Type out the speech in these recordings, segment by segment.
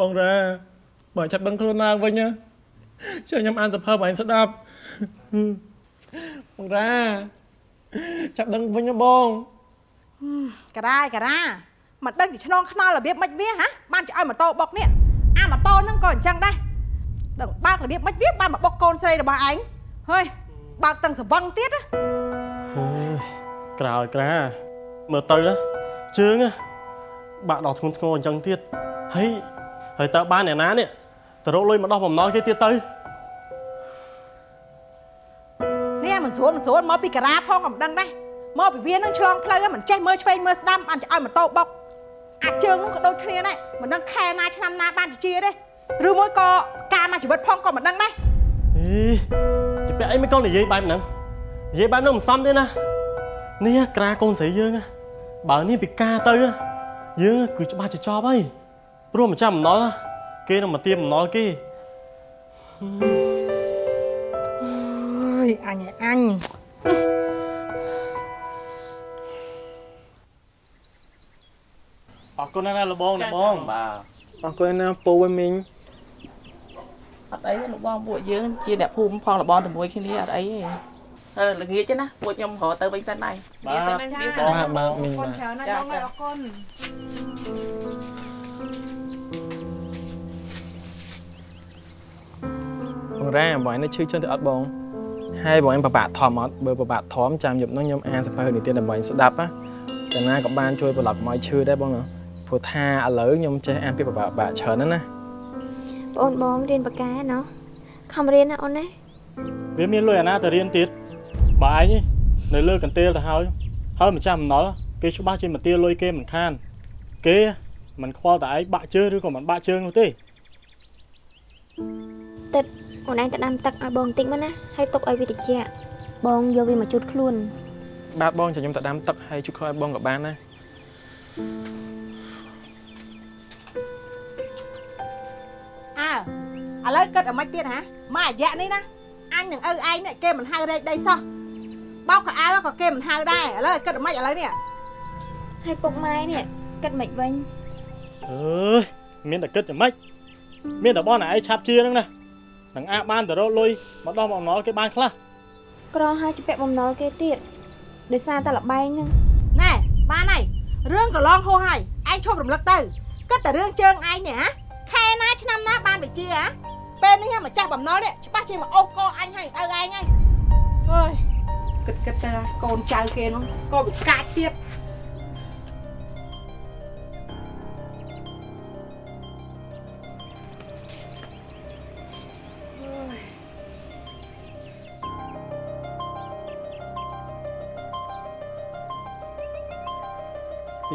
បងរ៉ាបើចាប់ដឹងខ្លួនឡើងវិញណាជួយខ្ញុំអានសភើបងស្ដាប់បងរ៉ាចាប់ដឹងវិញណាបងការ៉ាការ៉ាមិនដឹងជាឆ្នងខ្នល់របៀបម៉េចវាហ៎បានចឲ្យម៉ូតូបុកនេះអាម៉ូតូហ្នឹងក៏អញ្ចឹងដែរដឹងបើករបៀបម៉េចវាបានមកបុកកូនស្រីរបស់ឯងហើយបើកទាំងសវឹងទៀតណាអើយក្រោយក្រាមើលទៅណាជើងណាបាក់ដល់ធ្ងន់ធ្ងរអញ្ចឹងទៀតហើយ ហើយតើបានអ្នកណានេះទៅរកលុយមកដោះបំណុលគេទៀតទៅនេះមិនស្រួលមិនស្រួលមកពីការ៉ាផងក៏មិនដឹងដែរមកពីវានឹងឆ្លងផ្លូវមិនចេះមើលឆ្វេងមើលស្ដាំបានចឲ្យម៉ូតូបុកអាចជើងនោះក៏ដូចគ្នាដែរមិនដឹងខែណាឆ្នាំណាបានជាទេឬមួយក៏ការមកជីវិតផងក៏មិនដឹងដែរអីជាពាក់អីមិនកូននិយាយបែបហ្នឹងនិយាយបែបហ្នឹងមិនសមទេណានេះក្រាកូនស្រីយើងណាបើនេះពិការទៅណាយើងគឺច្បាស់ជាចប់ហើយ ព្រោះម្ចាស់បំណុលណាគេនឹងមកទាមបំណុលគេអើយអញឯងអញអរគុណណាស់លបងលបងបាទអរគុណណាស់ពូវិញមីងអត់អីទេលោកបងពួកយើងជាអ្នកភូមិផងលបងជាមួយគ្នាអត់អីទេអឺល្ងាចទេណាពួកខ្ញុំរកទៅវិញសិនដែរបាទនិយាយសិនណានិយាយសិនណាបាទបាទមីងអរគុបាណទច្រើនណាស់បងអរគុណ បងរ៉ាបងឯងនៅឈឺ chân ទៅអត់បងហើយបងឯងប្របាក់ធំអត់បើប្របាក់ធំចាំយប់ហ្នឹងខ្ញុំអានសភៅនិទានដើម្បីស្ដាប់ណាកាលណាក៏បានជួយប្រឡប់កុំឲ្យឈឺដែរបងណាព្រោះថាឥឡូវខ្ញុំចេះអានពីប្របាក់បាក់ច្រើនណាស់ណាបងបងរៀនបកែណោះខំរៀនណាអូនណាវាមានលុយអាណាទៅរៀនទៀតបើឯងនៅលើកន្ទេលទៅហើយហើយម្ចាស់បំណុលគេច្បាស់ជាមកទាលុយគេមិនខាន គេមិនខ្វល់តែឯងបាក់ជើងឬក៏មិនបាក់ជើងនោះទេទឹក អូនឯងទៅដាំទឹកឲ្យបងបន្តិចមកណាហើយទុកឲ្យវាត្រជាក់បងយកវាមកជូតខ្លួនបាទបងចាំខ្ញុំទៅដាំទឹកហើយជួយខឲ្យបងក៏បានដែរអើឥឡូវគិតឲ្យម៉េចទៀតហ៎មករយៈនេះណាអញនឹងឪឯងនេះគេមិនហៅរែកដីសោះបោកខោអាវក៏គេមិនហៅដែរឥឡូវគិតឲ្យម៉េចឥឡូវនេះហើយពុកម៉ែនេះគិតមិនវិញអើយមានតែគិតយ៉ាងម៉េចមានតែបងណែឯងឆាប់ជាហ្នឹងណា នឹងអាចបានទៅរកលុយមកដោះបំណុលគេបានខ្លះក្រហើយជពាក់បំណុលគេទៀតដោយសារតែលបែងហ្នឹងណែបានហើយរឿងកន្លងហួសហើយឯងឈប់រំលឹកទៅគិតតែរឿងជើងឯងនេះហ៎ខែណាឆ្នាំណាបានវិជាហ៎ពេលនេះម្ចាស់បំណុលនេះច្បាស់ជាមកអូសកអញហើយឪឯងហើយអើយគិតគិតទៅកូនចៅគេនោះក៏វិកាចទៀត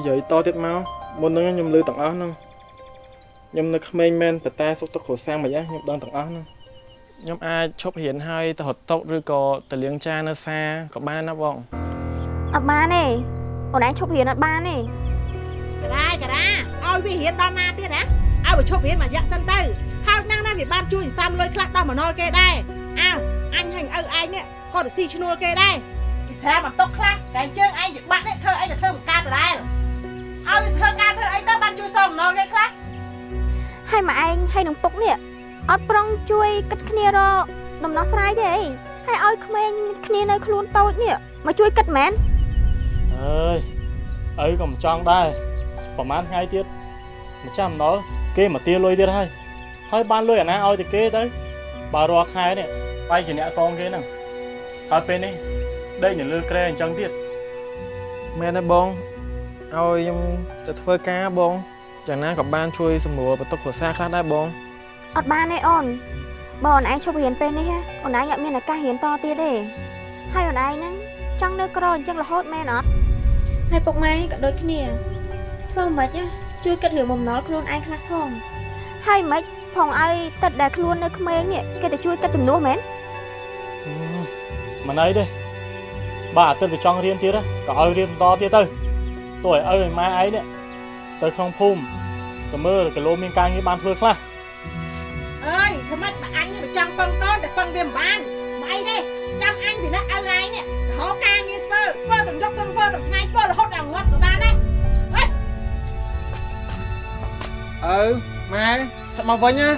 និយាយតទៀតមកមុនហ្នឹងខ្ញុំលឺទាំងអស់ហ្នឹងខ្ញុំនៅក្មេងមែនប៉ុន្តែសុខទុក្ខគ្រួសារមិនអីខ្ញុំដឹងទាំងអស់ហ្នឹងខ្ញុំអាចឈប់រៀនហើយទៅរត់តុឬក៏ទៅលាងចាននៅសាក៏បានណាបងអត់បានទេអូនឯងឈប់រៀនអត់បានទេការាយការាឲ្យវារៀនដល់ណាទៀតណាឲ្យវាឈប់រៀនមួយរយៈសិនទៅហើយណាស់ណាវាបានជួយសន្សំលុយខ្លះដល់មណុលគេដែរអើអញហើយឪឯងនេះក៏ទៅស៊ីឈ្នួលគេដែរពិសាបន្ទុកខ្លះតែជើងឯងវាបាក់នេះធ្វើអីទៅធ្វើបង្ការដដែល ឲ្យវាធ្វើការធ្វើអីទៅបានជួយសងមណុលគេខ្លះហើយម៉ែឯងហើយនឹងពុកនេះអត់ប្រុងជួយគិតគ្នារកដំណោះស្រាយទេអីហើយឲ្យក្មេងគ្នានៅខ្លួនតូចនេះមកជួយគិតមែនអើយអីក៏មិនចង់ដែរប្រហែលថ្ងៃទៀតម្ចាស់បំណុលគេមកទាលុយទៀតហើយហើយបានលុយអាណាឲ្យតែគេទៅបើរាល់ខែនេះបាយជាអ្នកសងគេហ្នឹងហើយពេលនេះដេកនៅលើក្រែអញ្ចឹងទៀតមែនទេបង ឲ្យខ្ញុំទៅធ្វើការបងយ៉ាងណាក៏បានជួយសម្រួលបន្ទុកគ្រួសារខ្លះដែរបងអត់បានទេអូនបើអូនឯងឈប់រៀនពេលនេះហ៎អូនឯងអត់មានឱកាសរៀនតទៀតទេហើយអូនឯងហ្នឹងចង់នៅក្រអញ្ចឹងរហូតមែនអត់ហើយពុកម៉ែក៏ដូចគ្នាធ្វើមិនខ្មិចជួយគិតរឿងបំណុលខ្លួនឯងខ្លះផងហើយមិនខ្មិចផងឲ្យទឹកដែលខ្លួននៅក្មេងនេះគេទៅជួយគិតជំនួសមែនហឹមមិនអីទេបើអាទិត្យវាចង់រៀនទៀតណាក៏ឲ្យរៀនបន្តទៀតទៅ ទោះឲ្យឪឲ្យម៉ែឯងនេះទៅក្នុងភូមិទៅមើលគីឡូមានការងារបានធ្វើខ្លះអើយធ្វើម៉េចបើអញនេះវាចង់ពឹងកូនតែពឹងវាមិនបានមកអីទេចាំអញពីណាឪឯងនេះរកការងារធ្វើធ្វើទាំងយប់ទាំងធ្វើទាំងថ្ងៃធ្វើរហូតដល់ងាប់ក៏បានដែរអើម៉ែឆាប់មកវិញណា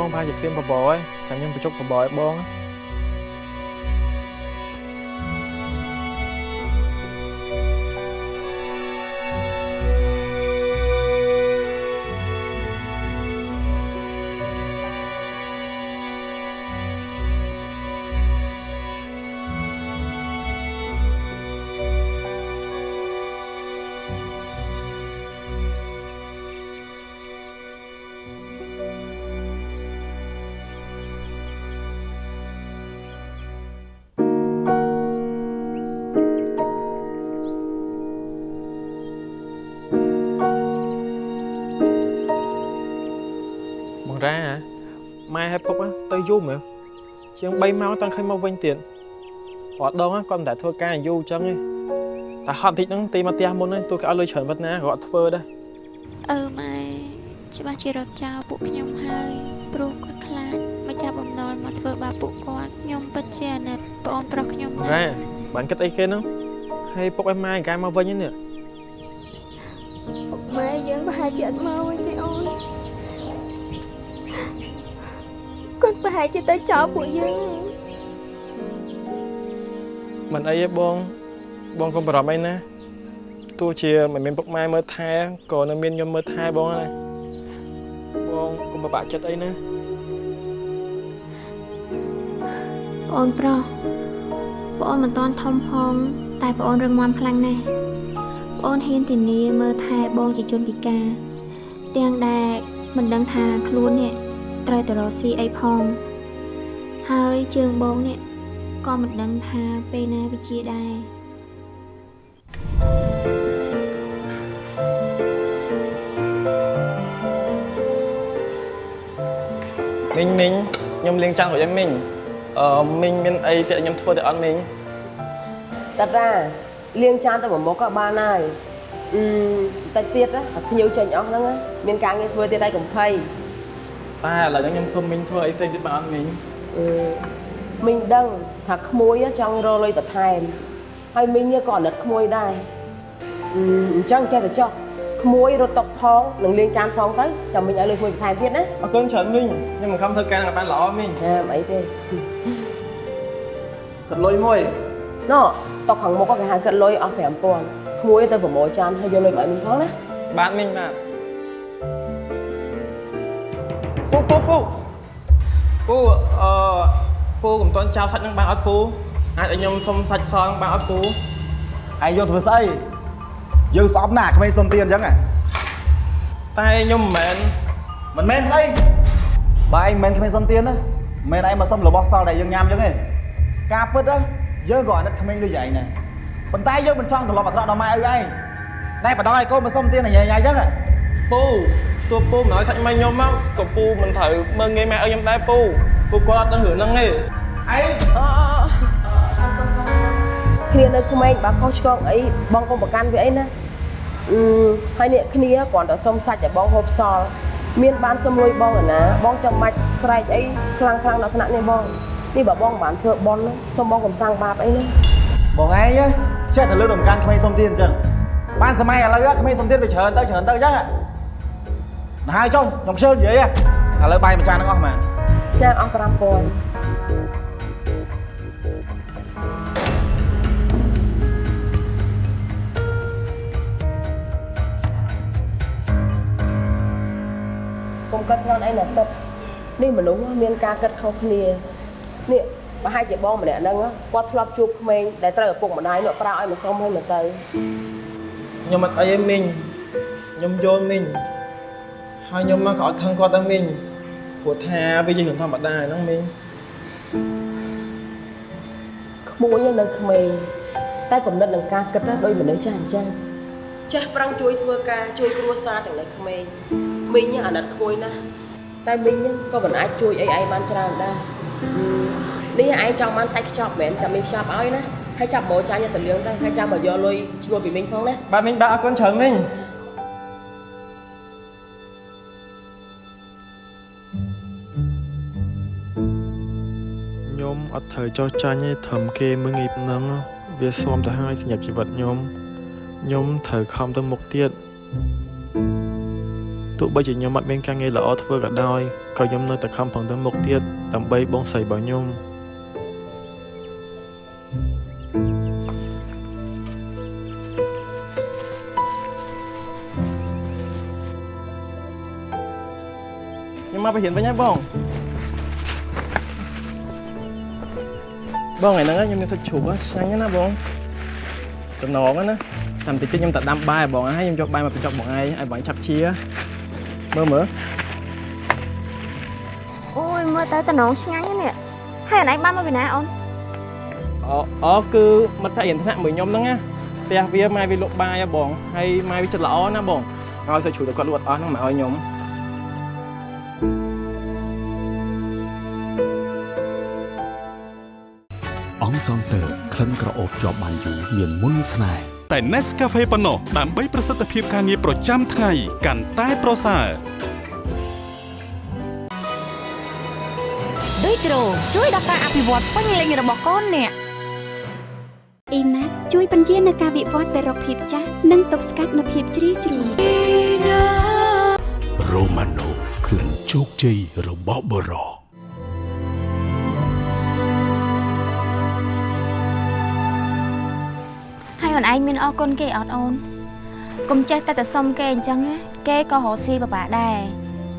បងប្រហែលជាឃ្លានបបរហើយចាំខ្ញុំបញ្ចុកបបរឲ្យបងណា យូរមែនជាង3ម៉ោងតន់ឃើញមកវិញទៀតអត់ដងហ៎គាត់មិនដែលធ្វើការយូរអញ្ចឹងទេតែហត់តិចហ្នឹងទីមកផ្ទះមុនហ្នឹងទូគេឲ្យលុយច្រើនប៉ុណ្ណាក៏អត់ធ្វើដែរអឺម៉ែច្បាស់ជារត់ចោលពួកខ្ញុំហើយព្រោះគាត់ខ្លាចមកចាប់បំណុលមកធ្វើបាបពួកគាត់ខ្ញុំពិតជាអាណិតប្អូនប្រុសខ្ញុំណាស់រ៉ាបានគិតអីគេហ្នឹងហើយពុកឲ្យម៉ែកាយមកវិញហ្នឹងនេះម៉ែយើងប្រហែលជាអត់មក ប្រហែលជាទៅចោលពួកយើងមិនអីទេបងបងកុំបារម្ភអីណាទោះជាមិនមានពុកម៉ែមើលថែក៏នៅមានខ្ញុំមើលថែបងដែរបងកុំពិបាកចិត្តអីណាប្អូនប្រុសប្អូនមិនតាន់ធំផងតែប្អូនរឹងមាំខ្លាំងណាស់ប្អូនហ៊ានធានាមើលថែបងជាជនពិការទាំងដែលមិនដឹងថាខ្លួននេះ ត្រូវទៅរកស៊ីអីផង ហើយជើងបងនេះក៏មិនដឹងថាពេលណាវាជាដែរមីងមីងខ្ញុំលេងចាំងរួចហើយមីងអឺមីងមានអីទៀតខ្ញុំធ្វើទៅអត់មីងតាតាលាងចានទៅមួយមុខក៏បានហើយអឺតិចទៀតណាតែភ្ញៀវចេញអស់ហ្នឹងណាមានការងារធ្វើទៀតហើយកុំភ័យ តែឥឡូវហ្នឹងខ្ញុំសុំមីងធ្វើអីផ្សេងទៀតបានអត់មីងអឺមីងដឹងថាក្មួយចង់រកលុយបន្ថែមហើយមីងនេះក៏អាណិតក្មួយដែរអឺអញ្ចឹងចេះតែចុះក្មួយរត់តុកផងនឹងលាងចានផងទៅចាំមីងឲ្យលុយក្មួយបន្ថែមទៀតណាអរគុណច្រើនមីងខ្ញុំមិនខំធ្វើការឲ្យបានល្អមីងណាមិនអីទេគិតលុយមួយណ៎តុកខាងមុខគេហៅកាត់លុយអស់5000ក្មួយទៅប្រមូលចានហើយយកលុយមកឲ្យមីងផងណាបាទមីងបាទ ពូពូពូពូអឺពូកុំតន់ចោលសាច់ហ្នឹងបានអត់ពូអាចឲ្យខ្ញុំសុំសាច់សហ្នឹងបានអត់ពូឯងយកធ្វើស្អីយើងស្អប់ណាស់ក្មេងសុំទានអញ្ចឹងហ៎តែខ្ញុំមិនមែនមិនមែនស្អីបើឯងមិនមែនក្មេងសុំទានណាមិនមែនឯងមកសុំរបស់សល់ដែលយើងញ៉ាំអញ្ចឹងទេការពិតណាយើងក៏អាណិតក្មេងដូចឯងដែរប៉ុន្តែយើងមិនចង់ត្រឡប់អាក្រក់ដល់ម៉ែឪឯងតែបដ ாய் កូនមកសុំទានញ៉ៃញ៉ៃអញ្ចឹងហ៎ពូ តួពូមិនឲ្យសាច់ម៉ែខ្ញុំមកក៏ពូមិនត្រូវមើងងាយម៉ែឪខ្ញុំដែរពូពូគាត់អត់ដឹងរឿងហ្នឹងទេឯងអគ្នានៅក្មេងបើខុសឆ្គងអីបងកុំប្រកាន់វាអីណាអឺហើយនេះគ្នាគ្រាន់តែសុំសាច់តែបងហូបសល់មានបានសុំលុយបងឯណាបងចាំបាច់ស្រែកអីខ្លាំងខ្លាំងដល់ថ្នាក់នេះបងនេះបើបងមិនបានធ្វើបន់ណាសុំបងកុំសាំងបាបអីណាបងឯងចេះតែលើកដំកាន់ក្មេងសុំទានអញ្ចឹងបានសម័យឥឡូវក្មេងសុំទានវាច្រើនទៅច្រើនទៅអញ្ចឹង ណាហើយចុះខ្ញុំខ្ជិលនិយាយឥឡូវបាយមួយចានហ្នឹងអស់មែនចាអស់5000កុំកាត់ច្រើនអីណាទឹកនេះមនុស្សមានការកាត់ខុសគ្នានេះប្រហែលជាបងម្នាក់ហ្នឹងគាត់ធ្លាប់ជួបក្មេងដែលត្រូវឪពុកម្ដាយនោះប្រើឲ្យមកសុំឲ្យមកទៅខ្ញុំអត់អីទេមីងខ្ញុំយល់មីង ហើយខ្ញុំមកក៏អត់ខឹងគាត់ដែរមីងព្រោះថាវាជារឿងធម្មតាហ្នឹងមីងក្មួយនៅក្មេងតែកំណត់នឹងការគិតដូចមនុស្សចាស់អញ្ចឹងចាស់ប្រឹងជួយធ្វើការជួយគ្រួសារទាំងនៅក្មេងមីងអាណិតក្មួយណាស់តែមីងក៏មិនអាចជួយអីឯងបានច្រើនដែរនេះឯងចង់បានសាច់ខ្ចប់មែនចាំមីងខ្ចប់ឲ្យណាហើយចាប់បោចាញ់ទៅលឿងទៅហើយចាំមកយកលុយឈ្នួលពីមីងផងណាបាទមីងបាទអរគុណច្រើនមីង អត់ត្រូវចោះចាញ់ទេត្រឹមគេមើងងាយប៉ុណ្ណឹងវាស៊ាំទៅហើយសម្រាប់ជីវិតខ្ញុំខ្ញុំត្រូវខំទៅមុខទៀតទោះបីជាខ្ញុំអត់មានការងារល្អធ្វើក៏ដោយក៏ខ្ញុំនៅតែខំប្រឹងទៅមុខទៀតដើម្បីបងស្រីរបស់ខ្ញុំខ្ញុំមកไปរៀនវិញហើយបង បងថ្ងៃហ្នឹងខ្ញុំមានទឹកជ្រូកឆ្ងាញ់ណាស់បងតំណងណាចាំតិចទៀតខ្ញុំទៅដាំបាយបងហើយខ្ញុំយកបាយមកបញ្ចុកបងឯងឲ្យបងឆាប់ជាមើលមើលអូយមើលទៅតំណងឆ្ងាញ់ណាស់នេះហើយអូនឯងបានមកពីណាអូនអូអូគឺមិត្តភក្តិរៀនថ្នាក់មួយខ្ញុំហ្នឹងណាផ្ទះវាម៉ែវាលក់បាយហ៎បងហើយម៉ែវាចិត្តល្អណាបងឲ្យសាច់ជ្រូកទៅគាត់លក់អត់អស់ហ្នឹងមកឲ្យខ្ញុំ លិនក្រអូបជាប់បានយូរមានមុនស្នេហ៍តែ Nescafe ប៉ុណ្ណោះដើម្បីប្រសិទ្ធភាពការងារប្រចាំថ្ងៃកាន់តែប្រសើរដូចគ្រូជួយដល់ការអភិវឌ្ឍពេញលេញរបស់កូនអ្នកអ៊ីណាជួយបញ្ជានៅការវិវត្តទៅរកភាពចាស់និងទប់ស្កាត់នូវភាពជ្រីវជ្រួញរ៉ូម៉ាណូក្លិនជោគជ័យរបស់បរោ ហើយអូនឯងមានអរគុណគេអត់អូនកុំចេះតែតែសុំគេអញ្ចឹងណាគេក៏រកស៊ីពិបាកដែរ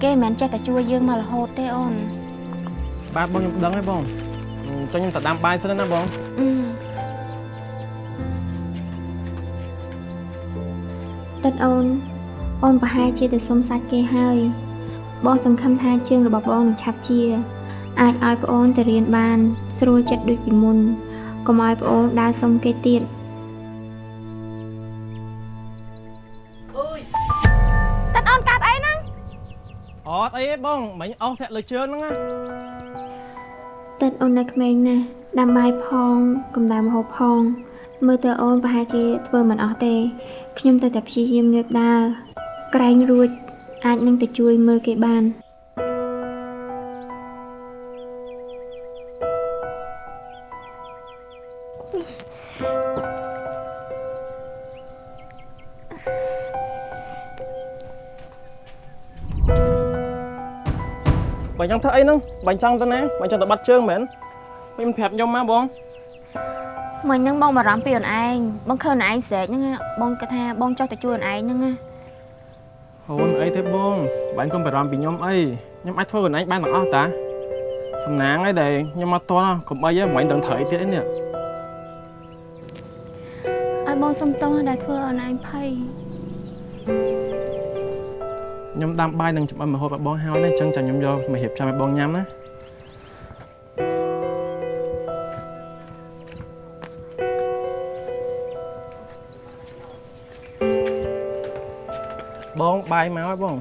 គេមិនមែនចេះតែជួយយើងមករហូតទេអូនបាទបងខ្ញុំដឹងហើយបងចុះខ្ញុំទៅដាំបាយសិនណាបងអឺតិតអូនអូនប្រហែលជាទៅសុំសាច់គេហើយបងសង្ឃឹមថាជើងរបស់បងនឹងឆាប់ជា អាចឲ្យប្អូនទៅរៀនបាន ស្រួលចិត្តដូចពីមុនកុំឲ្យប្អូនដើរសុំគេទៀតតិ អត់អីទេបងមិញអស់ធាក់លើជើងហ្នឹងណាតិតអូននៅក្មេងណាស់ដាំបាយផងកំដៅម្ហូបផង មើលទៅអូនប្រហែលជាធ្វើមិនអស់ទេខ្ញុំទៅតែព្យាយាមងើបដើរក្រែងរួចអាចនឹងទៅជួយមើលគេបាន បើចង់ធ្វើអីហ្នឹងបើចង់ទៅណាបើចង់ទៅបាត់ជើងមែនមិនប្រាប់ខ្ញុំមកបងមិញហ្នឹងបងបារម្ភពីអូនឯងបងឃើញអូនឯងស្រែកហ្នឹងណាបងគិតថាបងចង់ទៅជួយអូនឯងហ្នឹងណាអូនអីទេបងបាញ់កុំបារម្ភពីខ្ញុំអីខ្ញុំអាចធ្វើខ្លួនឯងបានទាំងអស់តាសំណាងអីដែលខ្ញុំមកតន់កុំអីហ្នឹងមិនដឹងត្រូវអីទៀតអីនេះឲ្យបងសុំទោសដែលធ្វើអូនឯងភ័យ ខ្ញុំដាំបាយនឹងចំអិនម្ហូបឲ្យបងហើយណាអញ្ចឹងចាំខ្ញុំយកមករៀបចំឲ្យបងញ៉ាំណាបងបាយមកហើយបង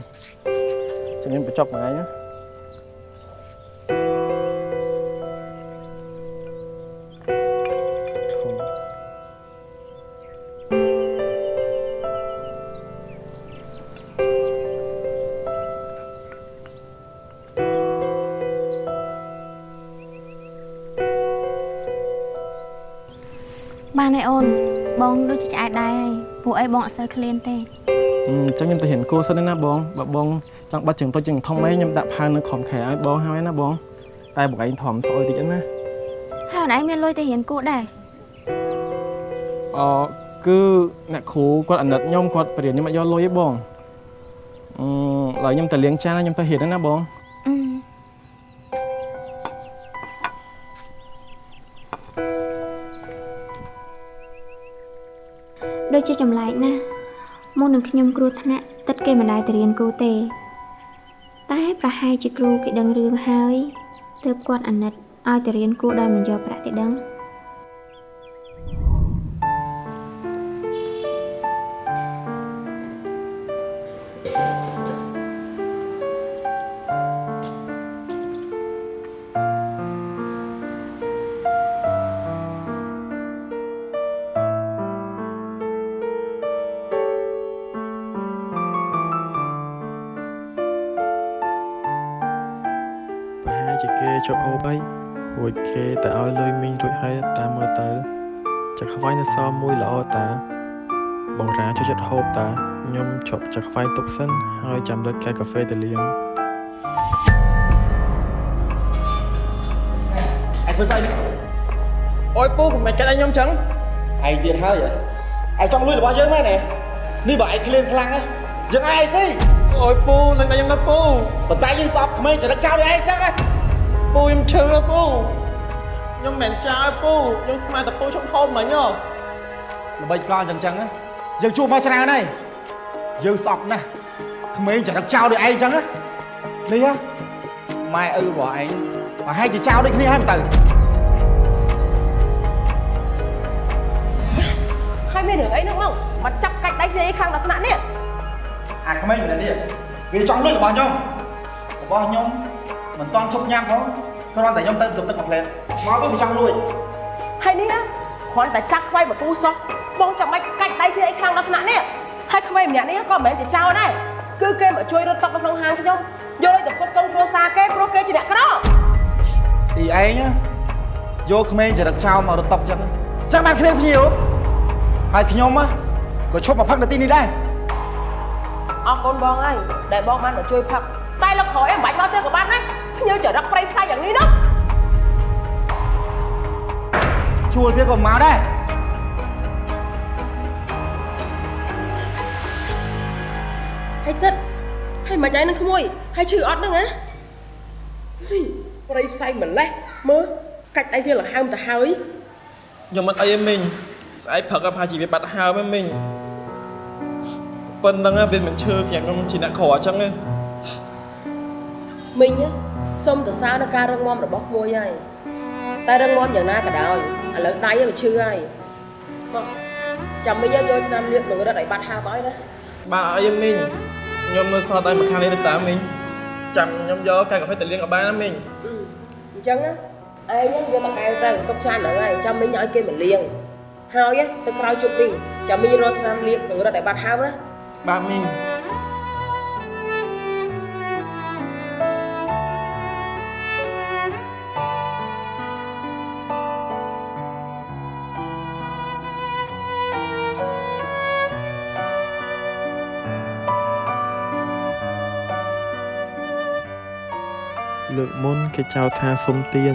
ចាំខ្ញុំបញ្ចប់មួយថ្ងៃណា អីបងអត់សូវឃ្លានទេអឺអញ្ចឹងខ្ញុំទៅរៀនគួរសិនណាបងបើបងចង់បាត់ជើងទុចជើងធំអីខ្ញុំដាក់ផាវនៅក្រោមខែឲ្យបងហើយណាបង តែបងឯងធំស្អុយតិចណាហើយអូនឯងមានលុយទៅរៀនគួរដែរអគឺអ្នកគ្រូគាត់អាណិតខ្ញុំគាត់បរៀនខ្ញុំអត់យកលុយទេបងអឺឡើយខ្ញុំទៅលាងចានហើយខ្ញុំទៅរៀនហ្នឹងណាបង ចជាចម្លែកណាស់មុននឹងខ្ញុំគ្រោះថ្នាក់ទឹកគេមិនដែលទៅរៀនគូទេ តែប្រហែលជាគ្រូគេដឹងរឿងហើយទើបគាត់អាណិតឲ្យទៅរៀនគូដោយមិនយកប្រាក់ទេដឹង ប្រហែលជាគេជាប់អូបអីរួចគេតែឲ្យលុយមីងរួចហើយតាមមើលទៅចាក់ខ្វាយនៅសល់មួយល្អតា បងរាចូលចិត្តហូបតាខ្ញុំជប់ចាក់ខ្វាយទុកសិនហើយចាំលើកកែកាហ្វេទៅលាងឯងធ្វើស្អីនេះអូយពូកុំមិនចិត្តឲ្យខ្ញុំចឹងឯងទៀតហើយហ៎ឯងចង់លួចរបស់យើងមែនទេនេះបើឯងក្លៀនខ្លាំងណាយើងឯងស៊ីអូយពូនឹងតែខ្ញុំទៅពូប៉ុន្តែយើងស្អប់ក្មេងចរិតចោលដូចឯងចឹងហ៎ ពូខ្ញុំឈឺហ៎ពូខ្ញុំមិនចោលពូខ្ញុំស្មានតែពូឈប់ហូបមិញហ៎ល្បីកលចឹងចឹងណាយើងជួបមកច្រើនហើយយើងស្អប់ណាស់ក្មេងចរិតចោលដូចឯងចឹងណានេះហ៎ម៉ែឪរបស់ឯងប្រហែលជាចោលដូចគ្នាហើយមិនទៅហើយមានរឿងអីហ្នឹងមកមកចាប់កាច់ដៃគ្នាអីខាងដល់ថ្នាក់នេះអាក្មេងម្នាក់នេះវាចង់លួចរបស់ខ្ញុំរបស់ខ្ញុំមិនតន់ឈប់ញ៉ាំផង គ្រាន់តែខ្ញុំទៅទប់ទឹកមួយផ្លែតមកវាមិនចង់លួចហើយនេះណាគ្រាន់តែចាក់ខ្វៃមកទូសោះបងចាំបាច់កាច់ដៃគ្នាអីខាងដល់ថ្នាក់នេះហើយក្មេងម្នាក់នេះក៏មិនមែនជាចោលដែរគឺគេមកជួយរត់តុកនៅក្នុងហាងខ្ញុំយកឲ្យទៅពុតកូនគ្រួសារគេព្រោះគេជាអ្នកក្រទីឯងយកក្មេងចរិតចោលមករត់តុកចឹងចឹងបានគ្មានភ្ញៀវហើយខ្ញុំក៏ឈប់មកផឹកនៅទីនេះដែរអរគុណបងហើយដែលបងបានមកជួយផឹកតែលោកក្រោយមិនបាច់មកទេក៏បានដែរ ភ្ញៀវចរិតប្រៃផ្សាយយ៉ាងនេះណាជួលទៀតក៏មកដែរហើយទឹកហើយមិនឯងនឹងក្មួយហើយឈឺអត់ហ្នឹងហ៎ហីប្រៃផ្សាយម្លេះមើលកាច់ដៃវាលហើមទៅហើយខ្ញុំមិនអីទេមីងស្អែកផឹកក៏ផាជីវាបាត់ហើមឯងមីងប៉ុណ្្នឹងវាមិនឈឺស្រាប់ខ្ញុំជាអ្នកក្រអញ្ចឹងទេមីង សុំទៅសារនៅការរឹងមាំរបស់ក្មួយហើយតែរឹងមាំយ៉ាងណាក៏ដោយឥឡូវដៃវាឈឺហើយមកចាំមីងយកឆ្នាំលាបនឹងរត់ឲ្យបាត់ហើមឲ្យណាបាទអីទេមីងខ្ញុំនៅសល់តែមួយខាងនេះទេតាមីងចាំខ្ញុំយកកែកាហ្វេទៅលាងក៏បានណាមីងអញ្ចឹងណាឯងយកទៅកែវទៅទុកចានហ្នឹងហើយចាំមីងឲ្យគេមកលាងហើយទៅក្រោយជប់មីងចាំមីងរត់ឆ្នាំលាបនឹងរត់ឲ្យបាត់ហើមណាបាទមីង កមុនគេចោទថាសុំទាន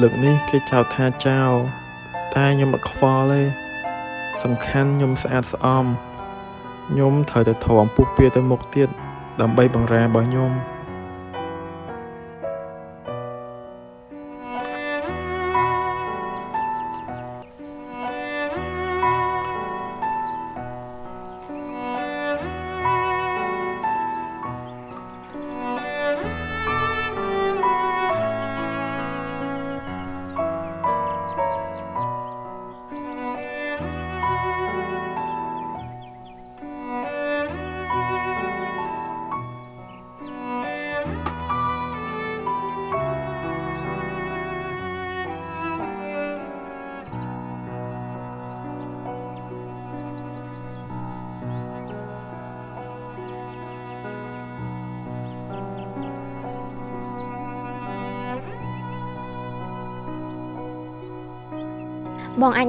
លើកនេះគេចោទថាចោលតែខ្ញុំអត់ខ្វល់ទេសំខាន់ខ្ញុំស្អាតស្អំខ្ញុំត្រូវតែធំពុះពៀទៅមុខទៀតដើម្បីបង្រារបស់ខ្ញុំ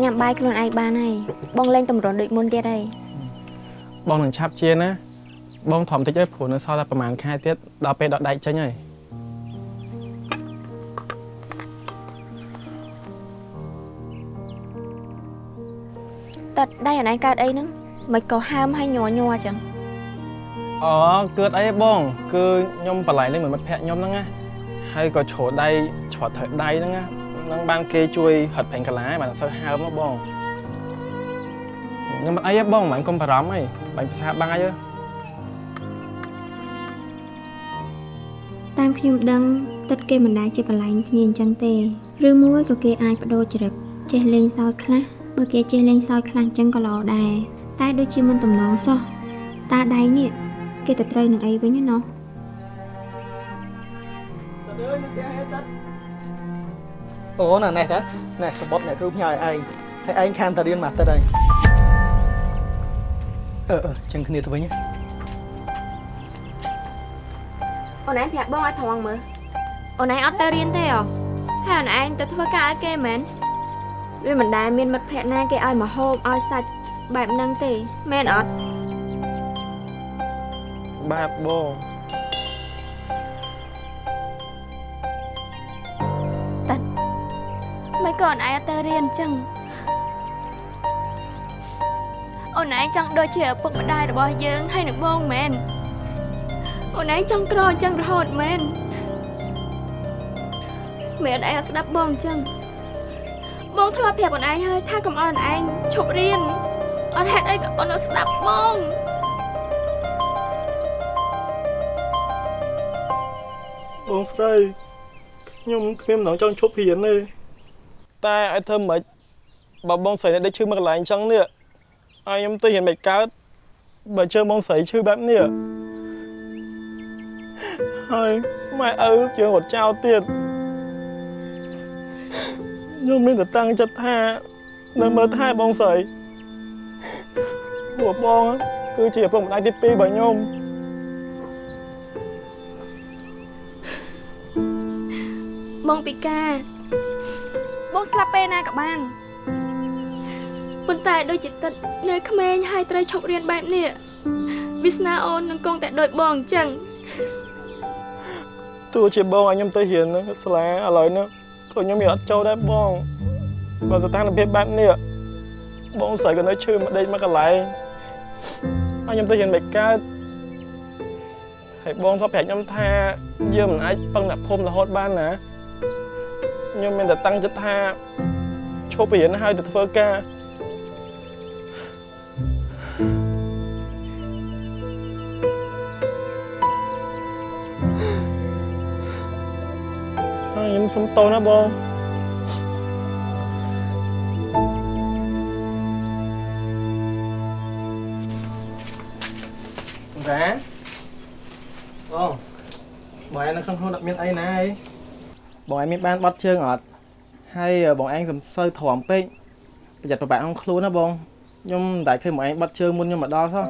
ញ៉ាំបាយខ្លួនឯងបានហើយបងលេងតម្រុនដូចមុនទៀតហើយបងនឹងឆាប់ជាណាបងធំតិចហើយព្រោះនៅសល់តែប្រហែលខែទៀតដល់ពេលដកដែកចេញហើយតើដៃអណៃកើតអីហ្នឹងមិនក៏ហើមហើយញ័រញ័រចឹងអូគឿតអីបង គឺខ្ញុំបលែងនេះមួយមិត្តភក្តិខ្ញុំហ្នឹងណាហើយក៏ជ្រោដៃជ្រត់ត្រូវដៃហ្នឹងណា ហ្នឹងបានគេជួយហិតពេញកាឡាបានអត់សូវហើមណាបងខ្ញុំមិនអីទេបងមិនកុំបារម្ភអីបាញ់ភាសាបាំងអីទេតាមខ្ញុំដឹងទឹកគេមិនដែលជាបលែងគ្នាអញ្ចឹងទេឬមួយក៏គេអាចបដូរចរិតចេះលេងសើចខ្លះបើគេចេះលេងសើចខ្លះអញ្ចឹងក៏ល្អដែរតែដូចជាមិនតំណងសោះតើដៃនេះគេទៅត្រូវនឹងអីវិញណោះ អូណ៎នេះតានេះសបុតអ្នកគ្រូផ្ញើឲ្យឯងហើយឯងខានតែរៀនមកទឹកហើយអឺអឺចឹងគ្នាទៅវិញអូនឯងប្រាប់បងឲ្យត្រង់មើលអូនឯងអត់ទៅរៀនទេអ្ហ៎ហហើយអូនឯងទៅធ្វើការឲ្យគេមែនវាមិនដែលមានមិត្តភក្តិណាគេឲ្យមកហូបឲ្យសាច់បែបហ្នឹងទេមែនអត់បាទបង អូនឯងអត់ទៅរៀនអញ្ចឹងអូនឯងចង់ដូចជាឪពុកម្ដាយរបស់យើងហើយនឹងបងមែនអូនឯងចង់ក្រអញ្ចឹងរហូតមែនមែនឯងអត់ស្ដាប់បងអញ្ចឹងបងធ្លាប់ប្រាប់អូនឯងហើយថាកុំឲ្យអូនឯងឈប់រៀនអត់ហេតុអីក៏អូនអត់ស្ដាប់បងបងស្រីខ្ញុំគ្មានម្ដងចង់ឈប់រៀនទេ តែឲ្យធ្វើម៉េចបើបងស្រីនេះដេកឈឺមកកន្លែងអញ្ចឹងនេះឲ្យខ្ញុំទៅរៀនមិនកើតបើជើងបងស្រីឈឺបែបនេះហើយម៉ែឪជើងរត់ចោលទៀតខ្ញុំមានតែតាំងចិត្តថានៅមើលថែបងស្រីព្រោះបងគឺជាឪពុកម្ដាយទី2របស់ខ្ញុំបងពិការ បងស្លាប់ពេលណាក៏បានប៉ុន្តែដូចជាទឹកនៅក្មេងហើយត្រូវឈប់រៀនបែបនេះវាសនាអូននឹងគង់តែដូចបងអញ្ចឹងទោះជាបងឲ្យខ្ញុំទៅរៀននៅសាលាឥឡូវនេះក៏ខ្ញុំមិនអត់ចូលដែរបងបើស្ថានភាពបែបនេះបងស្រីក៏នៅឈឺមកដេកមកកន្លែងឲ្យខ្ញុំទៅរៀនមិនកើតហើយបងធ្លាប់ប្រាប់ខ្ញុំថាយើងមិនអាចពឹងអ្នកភូមិរហូតបានណា ខ្ញុំមានតែតាំងចិត្តថាឈប់រៀនហើយទៅធ្វើការហើយខ្ញុំសុំតោណាបងរ៉ាបងបងឯងនៅក្នុងខ្លួនអត់មានអីណាអី បងឯងមានបានបត់ជើងអត់ហើយបងឯងសំសូវទ្រាំពេកប្រយ័ត្នប្របាក់ក្នុងខ្លួនណាបងខ្ញុំមិនដែលឃើញបងឯងបត់ជើងមុនខ្ញុំមកដល់សោះ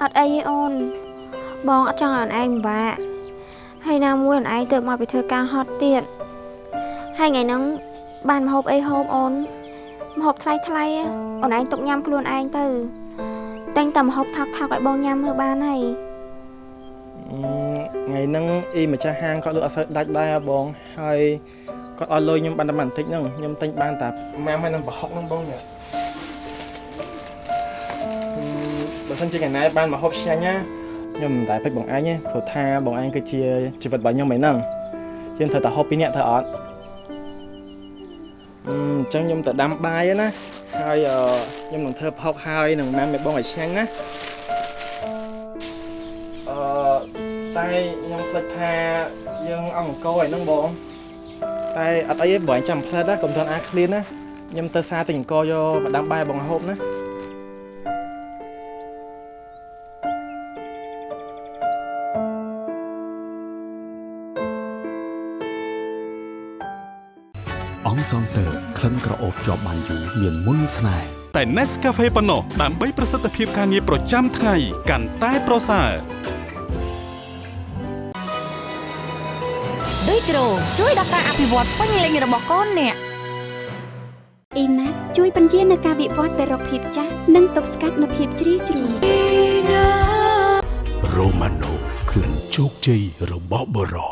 អត់អីទេអូន បងអត់ចង់ឲ្យអូនឯងពិបាកហើយណាមួយអូនឯងទៅមកពីធ្វើការហត់ទៀតហើយថ្ងៃហ្នឹងបានមហូបអីហូបអូនមហូបថ្លៃថ្លៃៗអូនឯងទុកញ៉ាំខ្លួនឯងទៅតែងតែមហូបថោកថោកឲ្យបងញ៉ាំមើលបានហើយអឺ ថ្ងៃហ្នឹងអ៊ីម្ចាស់ហាងគាត់លក់អត់សូវដាច់ដែរហ៎បងហើយគាត់ឲ្យលុយខ្ញុំបានតែបន្តិចហ្នឹងខ្ញុំទិញបានតែម៉ាំហើយនឹងប្រហុកហ្នឹងបងញ៉ាំអឺបើសិនជាថ្ងៃណាបានមកហូបឆ្ងាញ់ណាខ្ញុំមិនដែលពេចបងឯងទេព្រោះថាបងឯងគឺជាជីវិតរបស់ខ្ញុំឯហ្នឹងជាងត្រូវតែហូបពីរនាក់ត្រូវអត់អឺអញ្ចឹងខ្ញុំទៅដាំបាយហើយណាហើយអឺខ្ញុំនឹងធ្វើផុកហើយនឹងម៉ាំឲ្យបងឲ្យឆ្ងាញ់ណា តែខ្ញុំភ្លេចថាយើងអង្គអង្គរឲ្យហ្នឹងបងតែអត់អីទេបងចាំផ្លែតណាកុំទាន់អាឃ្លានណាខ្ញុំទៅសារទិញអង្គរយកមកដាំបាយឲ្យបងហូបណាអង្គសងតើក្លិនក្រអូបជាប់បានយូរមានមុនស្នេហ៍តែ Nescafe ប៉ុណ្ណោះដើម្បីប្រសិទ្ធភាពការងារប្រចាំថ្ងៃកាន់តែប្រសើរ ដូចគ្រូជួយដល់ការអភិវឌ្ឍពេញលេញរបស់កូនអ្នកអ៊ីណាជួយបញ្ជានៅការវិវត្តទៅរកភាពចាស់និងទប់ស្កាត់នូវភាពជ្រីវជ្រួញរ៉ូម៉ាណូក្លិនជោគជ័យរបស់បរោ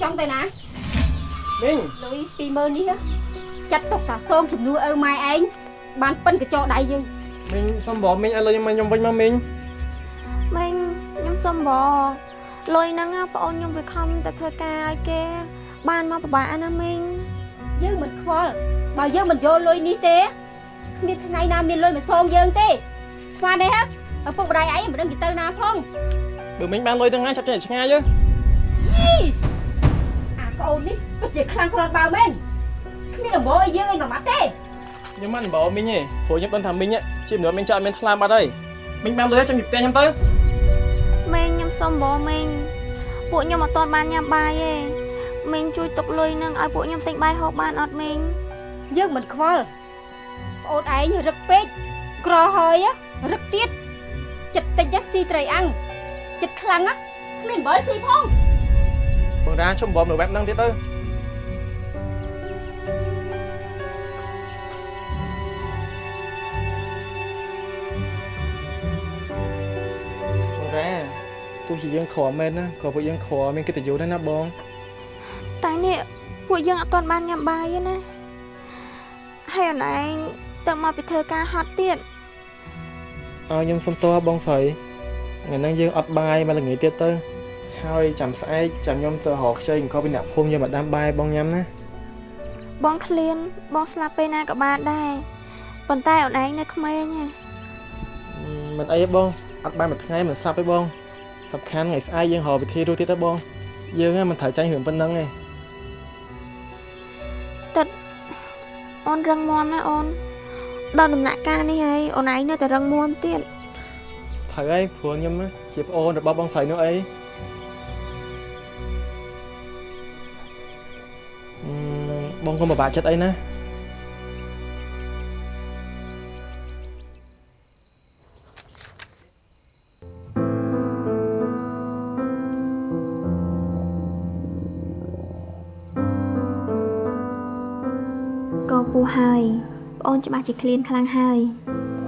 ចង់ទៅណាមីងលុយ20000នេះចាត់ទុកថាសូមជំនួសឪម៉ែឯងបានប៉ិនកញ្ចក់ដៃយើង មីងសុំបងមីងឲ្យលុយខ្ញុំមកខ្ញុំវិញមកមីងមិញខ្ញុំសុំបងលុយហ្នឹងបងអូនខ្ញុំវាខំទៅធ្វើការឲ្យគេ បានមកពិបាកណាមីងយើងមិនខ្វល់បើយើងមិនយកលុយនេះទេគ្មានថ្ងៃណាមានលុយមកសងយើងទេស្មានទេហ៎ឪពុកម្ដាយឯងមិនដឹងទៅទៅណាផងបើមីងបានលុយទាំងណាចាប់ចេញឲ្យឆ្ងាយយើអាកូននេះពិតជាខ្លាំងខ្លាបើមែនគ្មានដំបូលឲ្យយើងឯងប្រមាត់ទេ ខ្ញុំមិនបងមីងទេព្រោះខ្ញុំដឹងថាមីងជាមនុស្សមីងចោលអត់មានថ្លើមអត់ហើយមីងបានលុយចាំពីផ្ទះខ្ញុំទៅមីងខ្ញុំសុំបងមីងពួកខ្ញុំអត់ទាន់បានញ៉ាំបាយទេមីងជួយទុកលុយហ្នឹងឲ្យពួកខ្ញុំទិញបាយហូបបានអត់មីងយើងមិនខ្វល់ប្អូនឯងរឹកពេកក្រហើយរឹកទៀតចិត្តតិចណាស៊ីត្រីអាំងចិត្តខ្លាំងណាគ្មានអំបិលស៊ីផងបងរាជុំបំនៅបែបហ្នឹងទៀតទៅ រាទោះជាយើងខំមែនណាក៏ពួកយើងខំមានកិត្តិយសដែរណាបងតែនេះពួកយើងអត់ទាន់បានញ៉ាំបាយទេណាហើយអូនឯងទៅមកពីធ្វើការហត់ទៀតអើខ្ញុំសុំទោសបងស្រីថ្ងៃហ្នឹងយើងអត់បាយមកល្ងាចទៀតទៅហើយចាំស្អែកចាំខ្ញុំទៅរកខ្ចីអង្គពីអ្នកភូមិយកមកដាំបាយបងញ៉ាំណាបងឃ្លានបងស្លាប់ពេលណាក៏បានដែរប៉ុន្តែអូនឯងនៅក្មេងណាមិនអីទេបង អត់បានមួយថ្ងៃមិនស្លាប់ទេបងសំខាន់ថ្ងៃស្អែកយើងរកវិធីរស់ទៀតទៅបង យើងហ្នឹងមិនត្រូវចាញ់រឿងប៉ុណ្្នឹងទេទឹកអូនរឹងមាំណាអូនដល់ដំណាក់កាលនេះហើយអូនឯងនៅតែរឹងមាំទៀតត្រូវហើយព្រោះខ្ញុំណាជាប្អូនរបស់បងស្រីនោះអីអឺបងកុំពិបាកចិត្តអីណា នច្បាស់ជាឃ្លានខ្លាំងហើយ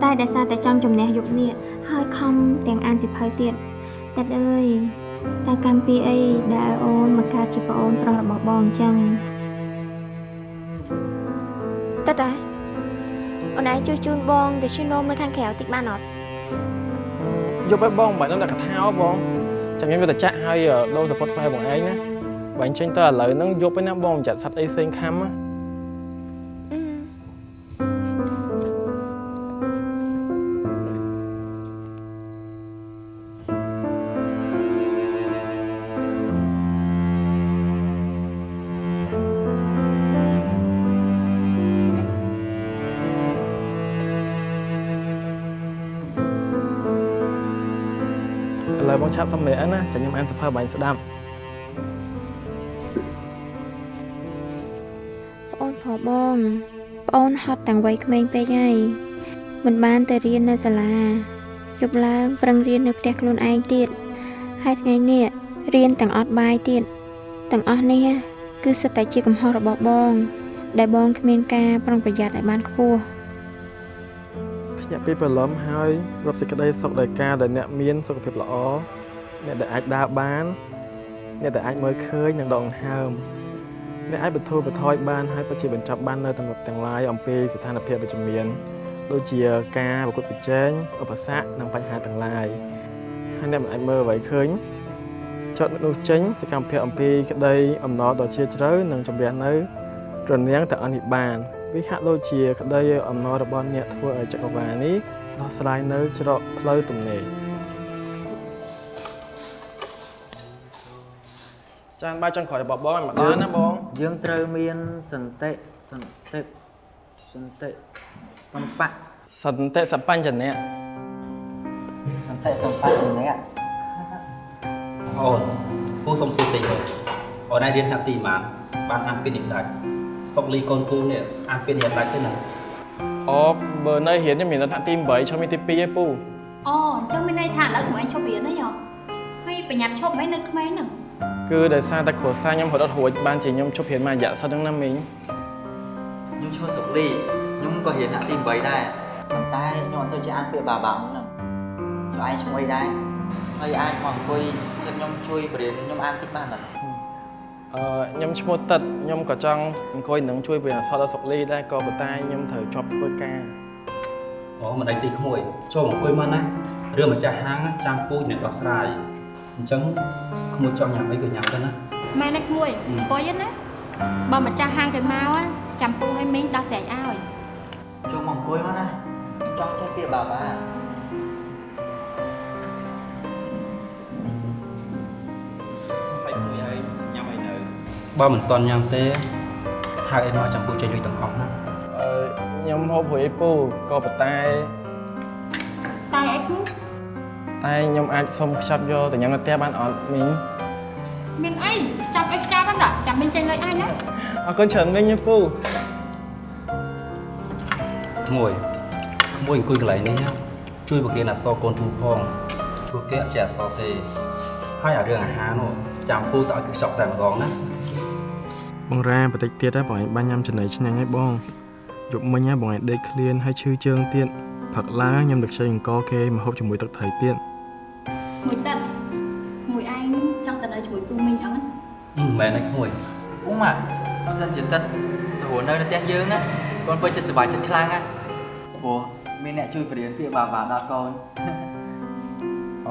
តែដោយសារតែចង់ជំនះយុគនេះហើយខំទាំងអានសិភៅទៀតតែអើយតែកម្មពីអីដែលឲ្យអូនមកកើតជាប្អូនប្រុសរបស់បងអញ្ចឹងតើតាអូនឯងជួយជូនបងទៅឈឺនំនៅខាងក្រៅតិចបានអត់យកឲ្យបងបើនឹងតែកថាបងចាំខ្ញុំយកទៅចាក់ឲ្យដូរសពុតថ្មីបងឯងណាបើអញ្ចឹងទៅឥឡូវហ្នឹងយកទៅណាបងមិនចាត់សັດអីផ្សេងខំណា ឥឡូវបងឆាប់សម្ភារណាចាំខ្ញុំអានសភៅបាញ់ស្ដាប់ប្អូនផងបងប្អូនហត់តាំងវ័យក្មេងពេកហើយមិនបានទៅរៀននៅសាលាយប់ឡើងប្រឹងរៀននៅផ្ទះខ្លួនឯងទៀតហើយថ្ងៃនេះរៀនទាំងអត់បាយទៀតទាំងអស់នេះគឺសិតតែជាកំហុសរបស់បង ដែលបងគ្មានការប្រុងប្រយ័ត្នឲ្យបានខ្ពស់ ភ្ញាក់ពីព្រលឹមហើយរកសេចក្តីសុខដោយការដែលអ្នកមានសុខភាពល្អអ្នកដែលអាចដើរបានអ្នកដែលអាចមើលឃើញនិងដកដង្ហើមអ្នកអាចបន្ធូរបន្ថយបានហើយពិតជាបញ្ចប់បាននៅទាំងទាំងឡាយអំពីស្ថានភាពវិជ្ជមានដូចជាការប្រកួតប្រជែងឧបសគ្គនិងបញ្ហាទាំងឡាយហើយអ្នកមិនអាចមើលអ្វីឃើញចត់នោះចេញសកម្មភាពអំពីក្តីអំណរដ៏ជ្រាលជ្រៅនិងជំរះនៅរនាំងតែអនិបាន វាហាក់ដូចជាក្តីអំណររបស់អ្នកធ្វើឲ្យចក្រវាឡនេះដោះស្រាយនៅច្រកផ្លូវទំនេរចានបាយចុងក្រោយរបស់បងឲ្យម្ដងណាបង យើងត្រូវមានសន្តិសន្តិសន្តិសម្បៈសន្តិសបញ្ចនៈសន្តិសម្បៈម្នាក់អូនពូសុំសួរតិចទៅអូនឯងរៀនថ្នាក់ទីប៉ុន្មានបានអានពីនេះដាច់ សុកលីកូនពូនេះអានពីនេះដាច់ទេណាអូបើនៅរៀនខ្ញុំមាននៅថ្នាក់ទី8ឈប់មានទី2ឯពូអូអញ្ចឹងមានន័យថាឥឡូវក្មេងឈប់រៀនហើយហ៎ហើយប្រញាប់ឈប់មិននៅក្មេងហ្នឹងគឺដោយសារតែគ្រួសារខ្ញុំរត់អត់រួចបានជាខ្ញុំឈប់រៀនមួយរយៈសិនហ្នឹងណាមីងខ្ញុំឈ្មោះសុកលីខ្ញុំក៏រៀនថ្នាក់ទី8ដែរប៉ុន្តែខ្ញុំអត់សូវចេះអានពាក្យបាបាហ្នឹងចុះឯងឈ្មោះអីដែរហើយអាចមកអង្គុយចិត្តខ្ញុំជួយបរៀនខ្ញុំអានតិចបានអត់អឺ ខ្ញុំឈ្មោះតិតខ្ញុំក៏ចង់អង្គុយនឹងជួយបរិញ្ញាសតដល់សុកលីដែរក៏ប៉ុន្តែខ្ញុំត្រូវជាប់ធ្វើការអូមិនដេញទីក្មួយចូលអង្គុយមកណារឿងម្ចាស់ហាងចាំពូជអ្នកដោះស្រាយអញ្ចឹងក្មួយចង់ញ៉ាំអីក៏ញ៉ាំទៅណាម៉ែនេះក្មួយអង្គុយណាបើម្ចាស់ហាងគេមក á ចាំពូឲ្យមីងដោះស្រែកឲ្យចូលមកអង្គុយមកណាចង់ចេះពាក្យបាបា បើមិនតន់ញ៉ាំទេហៅអីមកចាំពូចេញលុយទាំងអស់ណាអឺខ្ញុំហូបព្រួយឯពូក៏ប៉ុន្តែតែអីគូតែខ្ញុំអាចសុំខ្ចប់យកទៅញ៉ាំនៅផ្ទះបានអត់មីងមានអីចាប់អីចាប់ហ្នឹងតាចាំមីងចេញលុយឲ្យណាអរគុណច្រើនមីងឯពូក្មួយក្មួយអង្គុយកន្លែងនេះណាជួយបង្រៀនអក្សរកូនពូផងព្រោះគេអត់ចេះអក្សរទេហើយអារឿងអាហារនោះចាំពូទៅឲ្យគេខ្ចប់តែម្ដងណា បងរ៉ាបន្តិចទៀតហ៎បងឯងបាញ់ញ៉ាំចំណីឆ្ងាញ់ហើយបងយប់មិញហ៎បងឯងដេកឃ្លានហើយឈឺជើងទៀតផឹកឡើងញ៉ាំទឹកខ្ចីអង្គគេមកហូបជាមួយទឹកត្រីទៀតមួយទឹកមួយឯងចង់ទៅនៅជាមួយពូមីងអត់អឺមិនមែនឯងក្មួយអ៊ុំអាបើសិនជាទឹកទៅរស់នៅនៅផ្ទះយើងណាកូនពេញចិត្តសុបាយចិត្តខ្លាំងណាព្រោះមានអ្នកជួយបរៀនពាក្យបាបាដល់កូនអ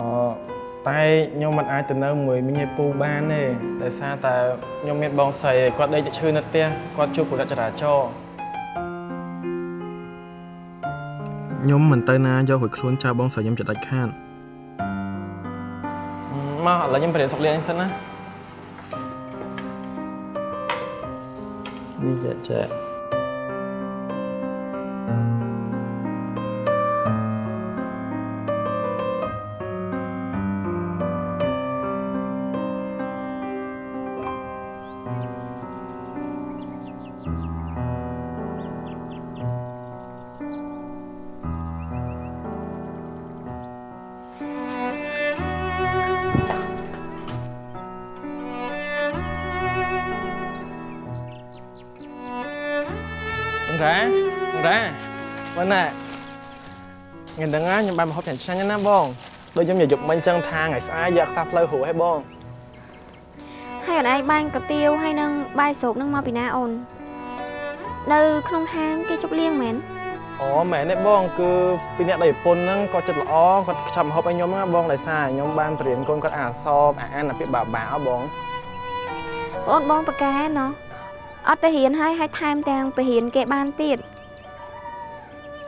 តែខ្ញុំមិនអាចទៅនៅមួយមីងឯពូបានទេដោយសារតែខ្ញុំមានបងស្រីគាត់ដេកឈឺនៅផ្ទះគាត់ជួបពលិចរាចរណ៍ខ្ញុំមិនទៅណាយករួចខ្លួនចោលបងស្រីខ្ញុំចិត្តដាច់ខាតមកឥឡូវខ្ញុំបរៀនសុកលៀនសិនណានេះចាចា ថ្ងៃហ្នឹងណាខ្ញុំបានមកហូបចាញ់ឆ្ងាញ់ណាស់បងដូចខ្ញុំនិយាយយប់មិញចឹងថាថ្ងៃស្អែកយកខ្សែផ្លូវហួរឲ្យបងហើយអូនឯងបាញ់កាទៀវហើយនឹងបាយស្រូបនឹងមកពីណាអូននៅក្នុងហាងគេជប់លៀងមែនអូមែនទេបងគឺពីអ្នកដៃប្រពន្ធហ្នឹងគាត់ចិត្តល្អគាត់ខ្ចប់មកហូបឲ្យខ្ញុំណាបងដោយសារខ្ញុំបានបរៀនកូនគាត់អាសបអាអានអាពាក្យបាបាអបងបងបងប្រកែណោះអត់ទៅរៀនហើយហើយថែមទាំងទៅរៀនគេបានទៀត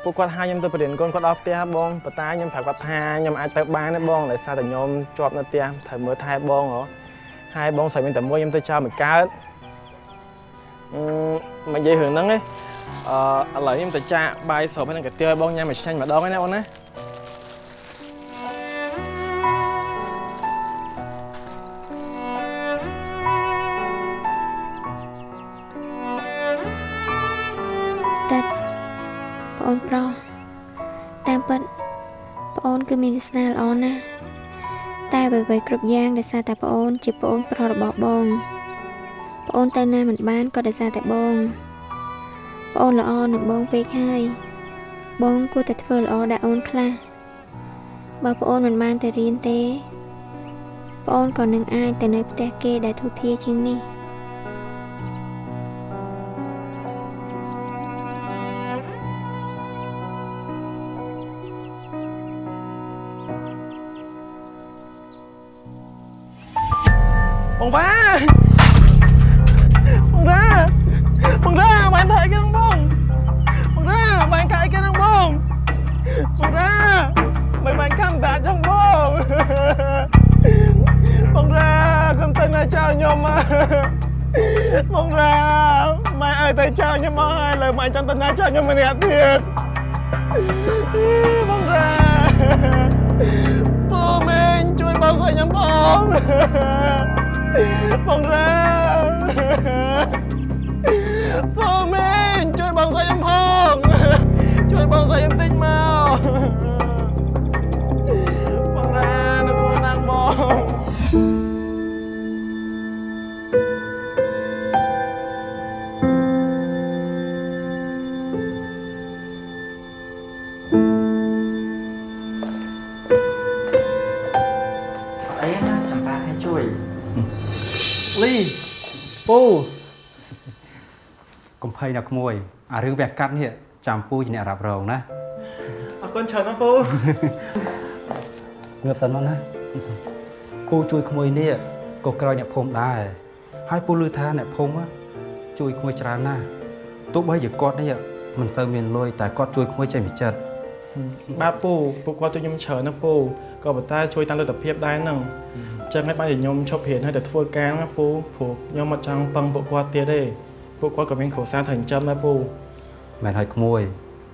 ពួកគាត់ហៅខ្ញុំទៅបរៀនកូនគាត់ដល់ផ្ទះបងប៉ុន្តែខ្ញុំប្រាប់គាត់ថាខ្ញុំអាចទៅបានទេបងដោយសារតែខ្ញុំជាប់នៅផ្ទះត្រូវមើលថែបងហ៎ហើយបងស្រីមានតែមួយខ្ញុំទៅចោលមួយកើតអឺមិននិយាយរឿងហ្នឹងទេអឺឥឡូវខ្ញុំទៅចាក់បាយស្រូបហើយនឹងកាទៀវឲ្យបងញ៉ាំឲ្យឆ្ងាញ់ម្ដងហើយណាបងណា មានវាសនាល្អណាស់តែអ្វីៗគ្រប់យ៉ាងដោយសារតែប្អូន ជាប្អូនប្រុសរបស់បងប្អូនទៅណាមិនបានក៏ដោយសារតែបងប្អូនល្អនឹងបងពេកហើយបងគួរតែធ្វើល្អដាក់អូនខ្លះបើប្អូនមិនបានទៅរៀនទេប្អូនក៏នឹងអាចទៅនៅផ្ទះគេដែលធូរធារជាងនេះ ជួយបងស្រីខ្ញុំផងបងរ៉ាបងមេងជួយបងស្រីខ្ញុំផងជួយបងស្រីខ្ញុំតិចមកបងរ៉ានៅខ្លួនណាងបង ពូកំភៃណាក្មួយអារឿងវះកាត់នេះចាំពូជាអ្នករ៉ាប់រងណាអរគុណច្រើនណាស់ពូងើបសិនមកណាពូជួយក្មួយនេះក៏ក្រោយអ្នកភូមិដែរហើយពូឮថាអ្នកភូមិជួយក្មួយច្រើនណាស់ទោះបីជាគាត់នេះមិនសូវមានលុយតែគាត់ជួយក្មួយចេញពីចិត្តបាទពូពួកគាត់ជួយខ្ញុំច្រើនណាស់ពូក៏ប៉ុន្តែជួយតាមលទ្ធភាពដែរហ្នឹងអញ្ចឹងហើយបានជាខ្ញុំឈប់រៀនហើយទៅធ្វើការណាពូព្រោះខ្ញុំអត់ចង់ពឹងពួកគាត់ទៀតទេពួកគាត់ក៏មានគ្រួសារត្រូវចិញ្ចឹមដែរពូមែនហើយក្មួយ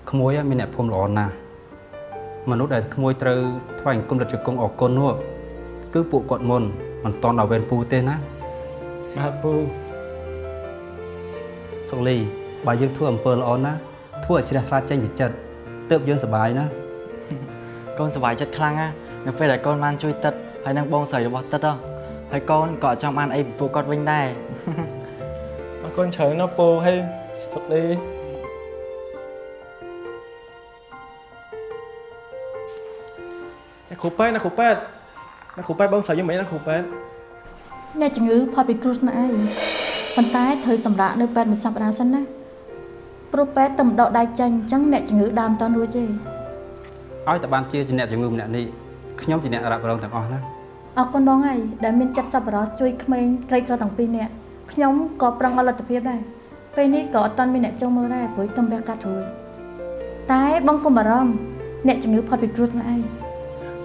ក្មួយមានអ្នកភូមិល្អណាស់មនុស្សដែលក្មួយត្រូវថ្វាយអង្គមរត់ជង្គង់អរគុណនោះគឺពួកគាត់មុនមិនតន់ដល់វេនពូទេណាបាទពូសុកលីបើយើងធ្វើអំពើល្អណាស់ធ្វើឲ្យជ្រះថ្លាចេញពីចិត្តទើបយើងសប្បាយណាអកូនសប្បាយចិត្តខ្លាំងណាស់នៅពេលដែលកូនបានជួយទឹក ហើយនឹងបងស្រីរបស់ទឹកហ៎ហើយកូនក៏អត់ចង់បានអីពីពួកគាត់វិញដែរអរគុណច្រើនណាស់ពូហើយសុខលីអ្នកគ្រូប៉ែតអ្នកគ្រូប៉ែតអ្នកគ្រូប៉ែតបងស្រីយ៉ាងម៉េចអ្នកគ្រូប៉ែតអ្នកជំងឺផុតពីគ្រោះថ្នាក់អីប៉ុន្តែត្រូវសម្រាកនៅពេទ្យមួយសប្តាហ៍សិនណាព្រោះពេទ្យតែម្ដកដៃចាញ់អញ្ចឹងអ្នកជំងឺដើមតន់រួចទេឲ្យតែបានជាជាអ្នកជំងឺម្នាក់នេះខ្ញុំជាអ្នករ៉ាប់រងទាំងអស់ណា អរគុណបងហើយដែលមានចិត្តសប្បុរសជួយក្មេងក្រីក្រទាំងពីរនាក់ខ្ញុំក៏ប្រឹងអត់លទ្ធភាពដែរពេលនេះក៏អត់តន់មានអ្នកចុងមើលដែរព្រោះខ្ញុំវះកាត់រួចតែបងកុំបារម្ភអ្នកជំងឺផុតពីគ្រោះថ្នាក់អី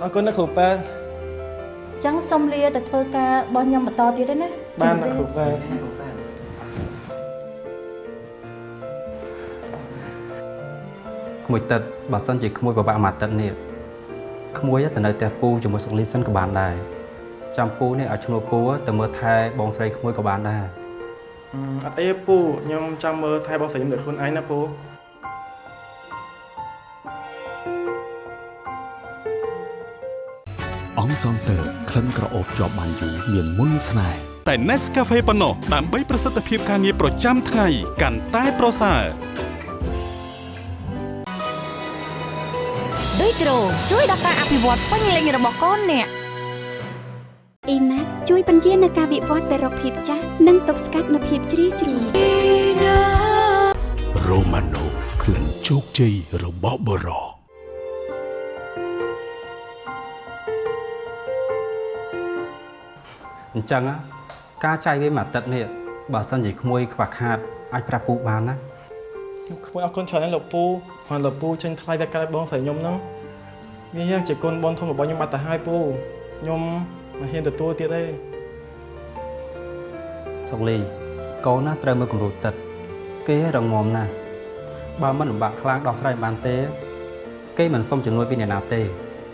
អរគុណអ្នកគ្រូប៉ែតអញ្ចឹងសូមលាទៅធ្វើការរបស់ខ្ញុំបន្តទៀតទេណាបានអ្នកគ្រូប៉ែតក្មួយទឹកបើសិនជាក្មួយពិបាកមួយអាទិត្យនេះក្មួយទៅនៅផ្ទះពូជាមួយសុកលីសិនក៏បានដែរ ចាំពូនេះឲ្យឈ្នួលពូទៅមើលថែបងស្រីក្មួយក៏បានដែរអឺអត់អីទេពូខ្ញុំចង់មើលថែបងស្រីខ្ញុំដោយខ្លួនឯងណាពូអង្គសងតើក្លិនក្រអូបជាប់បានយូរមានមុនស្នេហ៍តែ Nescafe ប៉ុណ្ណោះដើម្បីប្រសិទ្ធភាពការងារប្រចាំថ្ងៃកាន់តែប្រសើរដូចគ្រូជួយដល់ការអភិវឌ្ឍពេញលេញរបស់កូនអ្នក អ៊ីណាជួយបញ្ជានៅការវិវត្តទៅរកភាពចាស់និងទប់ស្កាត់នូវភាពជ្រីវជ្រួញ Romano ក្លិនជោគជ័យរបស់បរោអញ្ចឹងណាការចាយវាមួយអាទិត្យនេះបើសិនជាក្មួយខ្វះខាតអាចប្រាប់ពូបានណាខ្ញុំខ្វល់អរគុណច្រើនណាស់លោកពូគ្រាន់លោកពូចេញថ្លៃវាកាត់បងស្រីខ្ញុំហ្នឹងនេះជាគុណបងធំរបស់ខ្ញុំបាត់ទៅហើយពូខ្ញុំ មិនហ៊ានទទួលទៀតទេសុកលីកូនណាត្រូវមើលគំរូទឹកគេរងមណាស់បើមិនលំបាកខ្លាំងដោះស្រាយមិនបានទេ គេមិនសុំជំនួយពីអ្នកណាទេ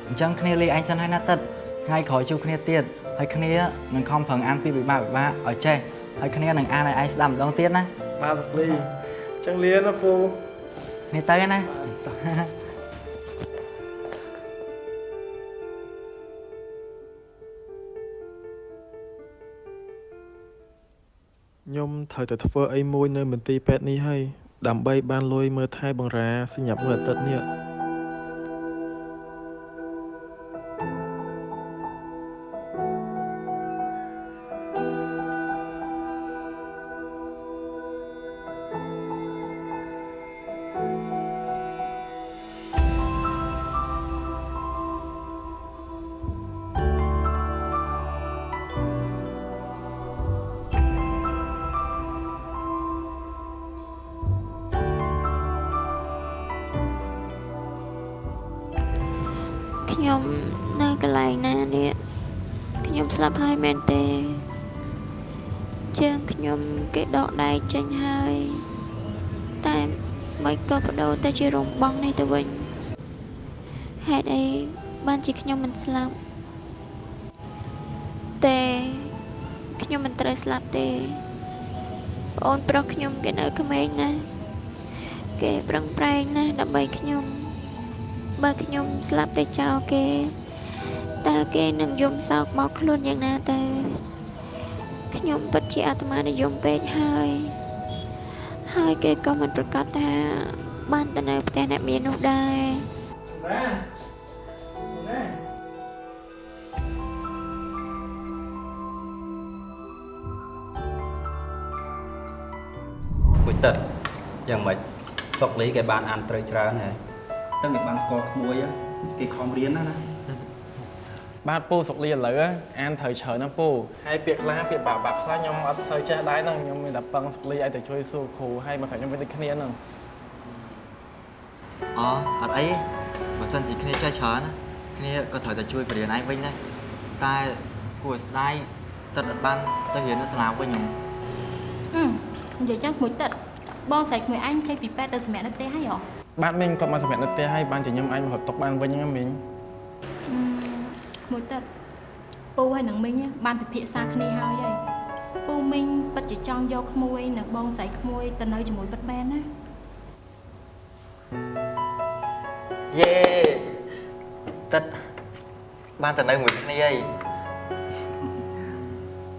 អញ្ចឹងគ្នាលេឯងសិនហើយណាទឹកថ្ងៃក្រោយជួបគ្នាទៀតហើយគ្នានឹងខំប្រឹងអានពីវិបាកវិបាកឲ្យចេះហើយគ្នានឹងអានឲ្យឯងស្ដាប់ម្ដងទៀតណាបាទសុកលីអញ្ចឹងលាណាពូនេះទៅណា ខ្ញុំត្រូវតែធ្វើអីមួយនៅមន្ទីរពេទ្យនេះហើយដើម្បីបានលុយមើលថែបង្រាសញ្ញាប់មួយអាទិត្យនេះ ខ្ញុំនៅកន្លែងណានេះខ្ញុំស្លាប់ហើយមែនទេជើងខ្ញុំគេដកដៃចេញហើយតែមិនក៏បដូរទៅជារំបងនេះទៅវិញហេតុអីបានជាខ្ញុំមិនស្លាប់ទេខ្ញុំមិនត្រូវស្លាប់ទេប្អូនប្រុសខ្ញុំគេនៅក្មេងណាស់គេប្រឹងប្រែងណាស់ដើម្បីខ្ញុំ បើខ្ញុំស្លាប់ទៅចោលគេតើគេនឹងយំសោកមកខ្លួនយ៉ាងណាទៅខ្ញុំពិតជាអាត្មានិយមពេកហើយ ហើយគេក៏មិនប្រកាសថា បានទៅនៅផ្ទះអ្នកមាននោះដែរមួយទឹកយ៉ាងម៉េចសុកលីគេបានអានត្រូវច្រើនហើយ តែមិនបានស្គាល់ក្មួយគេខំរៀនណាណាបាទពូសុកលីឥឡូវអានត្រូវច្រើនណាស់ពូហើយពាក្យខ្លះពាក្យបាក់បាក់ខ្លះខ្ញុំអត់សូវចេះដែរហ្នឹងខ្ញុំមានតែពឹងសុកលីឲ្យទៅជួយសួរគ្រូហើយមកខាងខ្ញុំវិញដូចគ្នាហ្នឹងអូអត់អីបើសិនជាគ្នាចេះច្រើនណាគ្នាក៏ត្រូវតែជួយបរៀនឯងវិញដែរតែគួរឲ្យស្ដាយទឹកអត់បានទៅរៀននៅសាលាវិញខ្ញុំអឺនិយាយចឹងក្មួយទឹកបងស្រីក្មួយអញចេញពីពេទ្យទៅសម្រាប់នៅផ្ទះហើយហ៎ បាទមីងគាត់មកសម្រាប់នៅផ្ទះហើយបានជាខ្ញុំអាចមករត់ទុកបានវិញហ្នឹងមីងអឺក្មួយទឹកពូហើយនឹងមីងបានពិភាក្សាគ្នាហើយហើយពូមីងពិតជាចង់យកក្មួយនិងបងស្រីក្មួយទៅនៅជាមួយពិតមែនណាយេតទឹកបានទៅនៅមួយគ្នាអី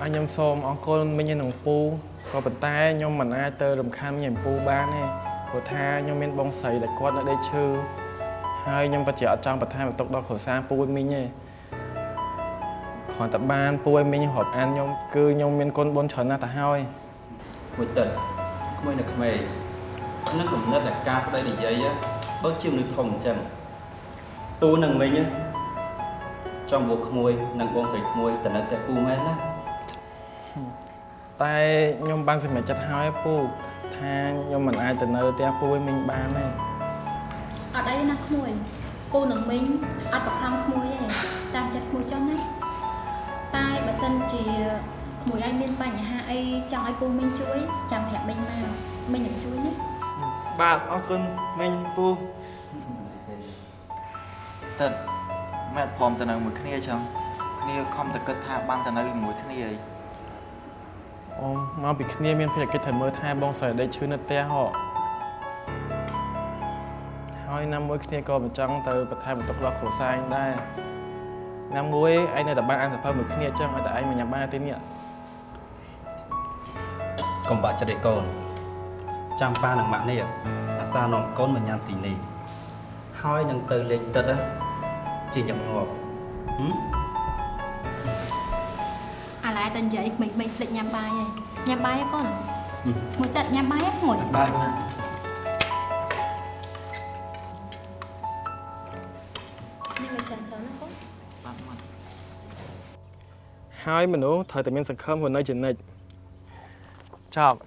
អញខ្ញុំសូមអរគុណមិញនឹងពូក៏ប៉ុន្តែខ្ញុំមិនអាចទៅរំខានមិញនឹងពូបានទេ ព្រោះថាខ្ញុំមានបងស្រីដែលគាត់នៅដេកឈឺហើយខ្ញុំពិតជាអត់ចង់បន្ថែមបន្ទុកដល់គ្រួសារពូឲ្យមិញទេគ្រាន់តែបានពូឲ្យមិញរាប់អានខ្ញុំគឺខ្ញុំមានគុណបុណ្យច្រើនណាស់ទៅហើយមួយទឹកក្មួយនៅក្មេងនឹងកំណត់តែការស្ដីនិយាយដូចជាមនុស្សធំអញ្ចឹងពូនឹងមិញចង់មកក្មួយនិងបងស្រីក្មួយទៅនៅផ្ទះពូមែនណាតែខ្ញុំបានសម្រេចចិត្តហើយពូ ថាខ្ញុំមិនអាចទៅនៅផ្ទះពូឲ្យមិញបានទេអត់អីណាក្មួយពូនឹងមីងអត់បខំក្មួយទេតាមចិត្តក្មួយចង់ណាតែបើសិនជាក្មួយឯងមានបញ្ហាអីចង់ឲ្យពូមីងជួយចាំប្រាប់មីងមកមីងនឹងជួយណាបាទអរគុណមិញពូទឹកម៉ែព្រមទៅនៅមួយគ្នាចឹងគ្នាខំតែគិតថាបានទៅនៅជាមួយគ្នាអី អូមកពីគ្នាមានភារកិច្ចត្រូវមើលថែបងស្រីដេកឈឺនៅផ្ទះហ៎ហើយណាមួយគ្នាក៏មិនចង់ទៅបន្ថែមបន្ទុកដល់គ្រួសារឯងដែរណាមួយឯងនៅតែបានអានសភៅមួយគ្នាអញ្ចឹងឲ្យតែឯងមិនញ៉ាំបានទេនេះកុំបាក់ចិត្តឯកូនចាំប៉ានិងម៉ាក់នេះអាសានាំកូនមកញ៉ាំទីនេះហើយនឹងទៅលេងទឹកណាជាញឹកញាប់ហឹម ឡែតែនិយាយក្មេងៗភ្លេចញ៉ាំបាយហើយញ៉ាំបាយហ៎កូនមួយទឹកញ៉ាំបាយហ៎ក្មួយបាទណានេះមិនចាំច្រើនណាកូនហើយមនុស្សត្រូវតែមានសង្ឃឹមរស់នៅជានិច្ចចប់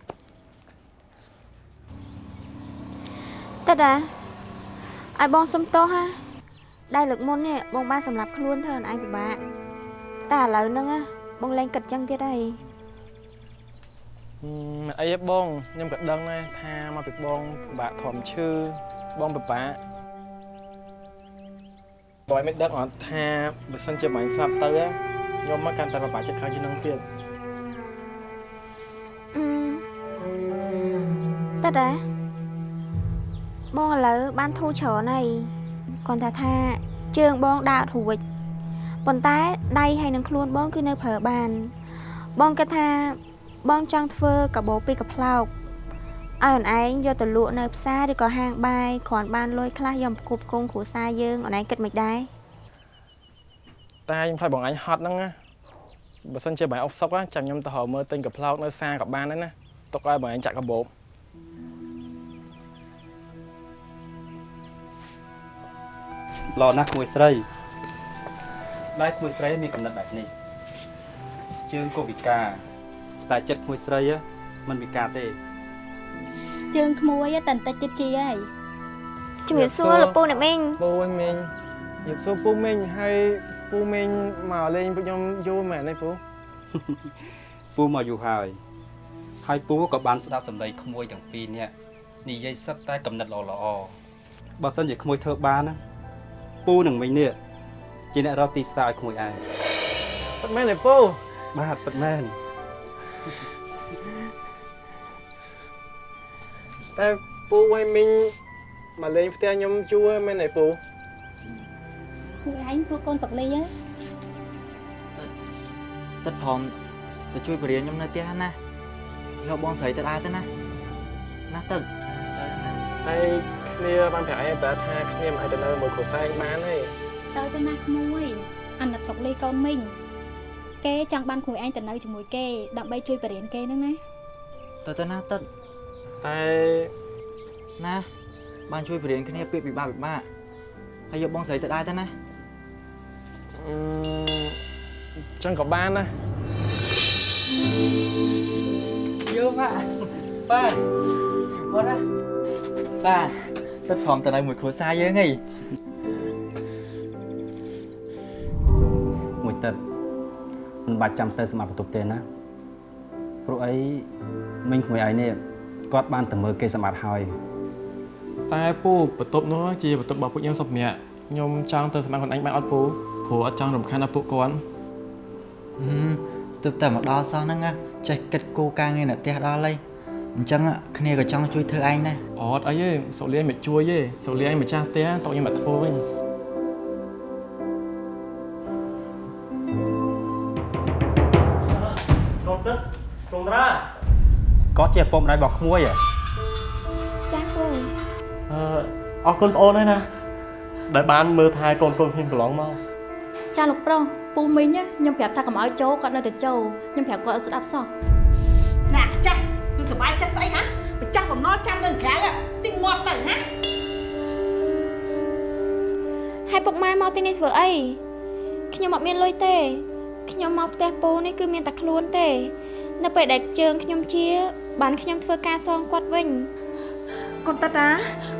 តើតាឲ្យបងសុំទោសហាដែលលើកមុននេះបងបានសម្រាប់ខ្លួនធ្វើឲ្យឯងពិបាកតែឥឡូវហ្នឹងណា បងលែងគិតចឹងទៀតហើយហឹមអីហ៎បងខ្ញុំក៏ដឹងដែរថាមកពីបងពិបាកធំឈឺបងពិបាកបងមិនដឹងអត់ថាបើសិនជាបាញ់ស្លាប់ទៅណាខ្ញុំមកកាន់តែពិបាកចិត្តខ្លាំងជាងនឹងទៀតអឺតើតាបងឥឡូវបានធូរច្រើនហើយគាត់ថាថាជើងបងដើរអត់រួច ប៉ុន្តែដៃហើយនឹងខ្លួនបងគឺនៅប្រើបាន បងគិតថាបងចង់ធ្វើកាបូពីរកាផ្លោកឲ្យអូនឯងយកទៅលក់នៅផ្សារឬក៏ហាងបាយគ្រាន់បានលុយខ្លះយកមកគប់គងគ្រួសារយើងអូនឯងគិតមិនដែរតែខ្ញុំខ្លាចបងអញហត់ហ្នឹងណាបើសិនជាបងអុកសុកណាចាំខ្ញុំទៅរកមើលទិញកាផ្លោកនៅផ្សារក៏បានដែរណាទុកឲ្យបងអញចាក់កាបូបល្អណាស់ក្មួយស្រី ដៃក្មួយស្រីមានកំណត់បែបនេះជើងក៏ពិការតែចិត្តក្មួយស្រីមិនពិការទេជើងក្មួយតែបន្តិចទៀតជាហើយជំរាបសួរលោកពូអ្នកមីងពូមីងជំរាបសួរពូមីងហើយពូមីងមកលេងពួកខ្ញុំយូរមែនទេពូពូមកយូរហើយហើយពូក៏បានស្ដាប់សម្ដីក្មួយទាំងពីរនាក់និយាយសិតតែកំណត់ល្អល្អបើសិនជាក្មួយធ្វើបានណាពូនឹងមិញនេះ ជាអ្នករកទីផ្សារឲ្យក្មួយឯងពិតមែនទេពូបាទពិតមែនតែពូឲ្យមីងមកលេងផ្ទះខ្ញុំយូរមែនទេពូគួរឯងសួរកូនសុកលីហ៎ទឹកព្រមទៅជួយបរិញ្ញាខ្ញុំនៅផ្ទះណាយកបងស្រីទៅដែរទៅណាណាទឹកហើយគ្នាបានប្រាប់ឯងប្រាប់ថាគ្នាមិនអាចទៅនៅមួយគ្រួសារឯងបានទេ ទៅទៅណាក្មួយអាណិតសុកលីកូនមីងគេចង់បានក្មួយឯងទៅនៅជាមួយគេដើម្បីជួយបរិញ្ញាគេហ្នឹងណាទៅទៅណាទឹកតែណាបានជួយបរិញ្ញាគ្នាពាក្យពិបាកពិបាកហើយយកបងស្រីទៅដែរទៅណាអឺចឹងក៏បានដែរយកម៉ាក់បាទបងណាបាទទឹកព្រមទៅនៅមួយគ្រួសារយើងហី ទឹកមិនបាច់ចាំទៅសម្រាប់បន្ទប់ទេណាព្រោះអីមិញក្មួយឯងនេះគាត់បានទៅមើលគេសម្បត្តិហើយតែពូបន្ទប់នោះជាបន្ទប់របស់ពួកខ្ញុំសុខម្នាក់ខ្ញុំចង់ទៅសម្រាប់ខ្លួនឯងបានអត់ពូព្រោះអត់ចង់រំខានដល់ពួកគាត់ហឹមទឹកតែមកដល់សោះហ្នឹងណាចេះគិតគូរការងារនៅផ្ទះដល់ហើយអញ្ចឹងគ្នាក៏ចង់ជួយធ្វើឯងដែរអត់អីទេសុកលៀងមិនជួយទេសុកលៀងម្ចាស់ផ្ទះតោះខ្ញុំមកធ្វើវិញ គាត់ជាឪពុកម្ដាយរបស់ក្មួយហ៎ចាពូអឺអរគុណបងអូនហើយណាដែលបានមើលថែកូនកូនខ្ញុំកន្លងមកចាលោកប្រុសពូមីងណាខ្ញុំប្រាប់ថាកុំឲ្យចូលគាត់នៅតែចូលខ្ញុំប្រាប់គាត់ឲ្យស្ដាប់សោះណាចាស់គឺសុបាយចិត្តស្អីណាម្ចាស់បំណុលចាំនៅក្រៅទីងាប់ទៅណាហើយពុកម៉ែមកទីនេះធ្វើអីខ្ញុំអត់មានលុយទេខ្ញុំមកផ្ទះពូនេះគឺមានតែខ្លួនទេ នៅពេលដែលជើងខ្ញុំជា បានខ្ញុំធ្វើការសងគាត់វិញកូនតាតា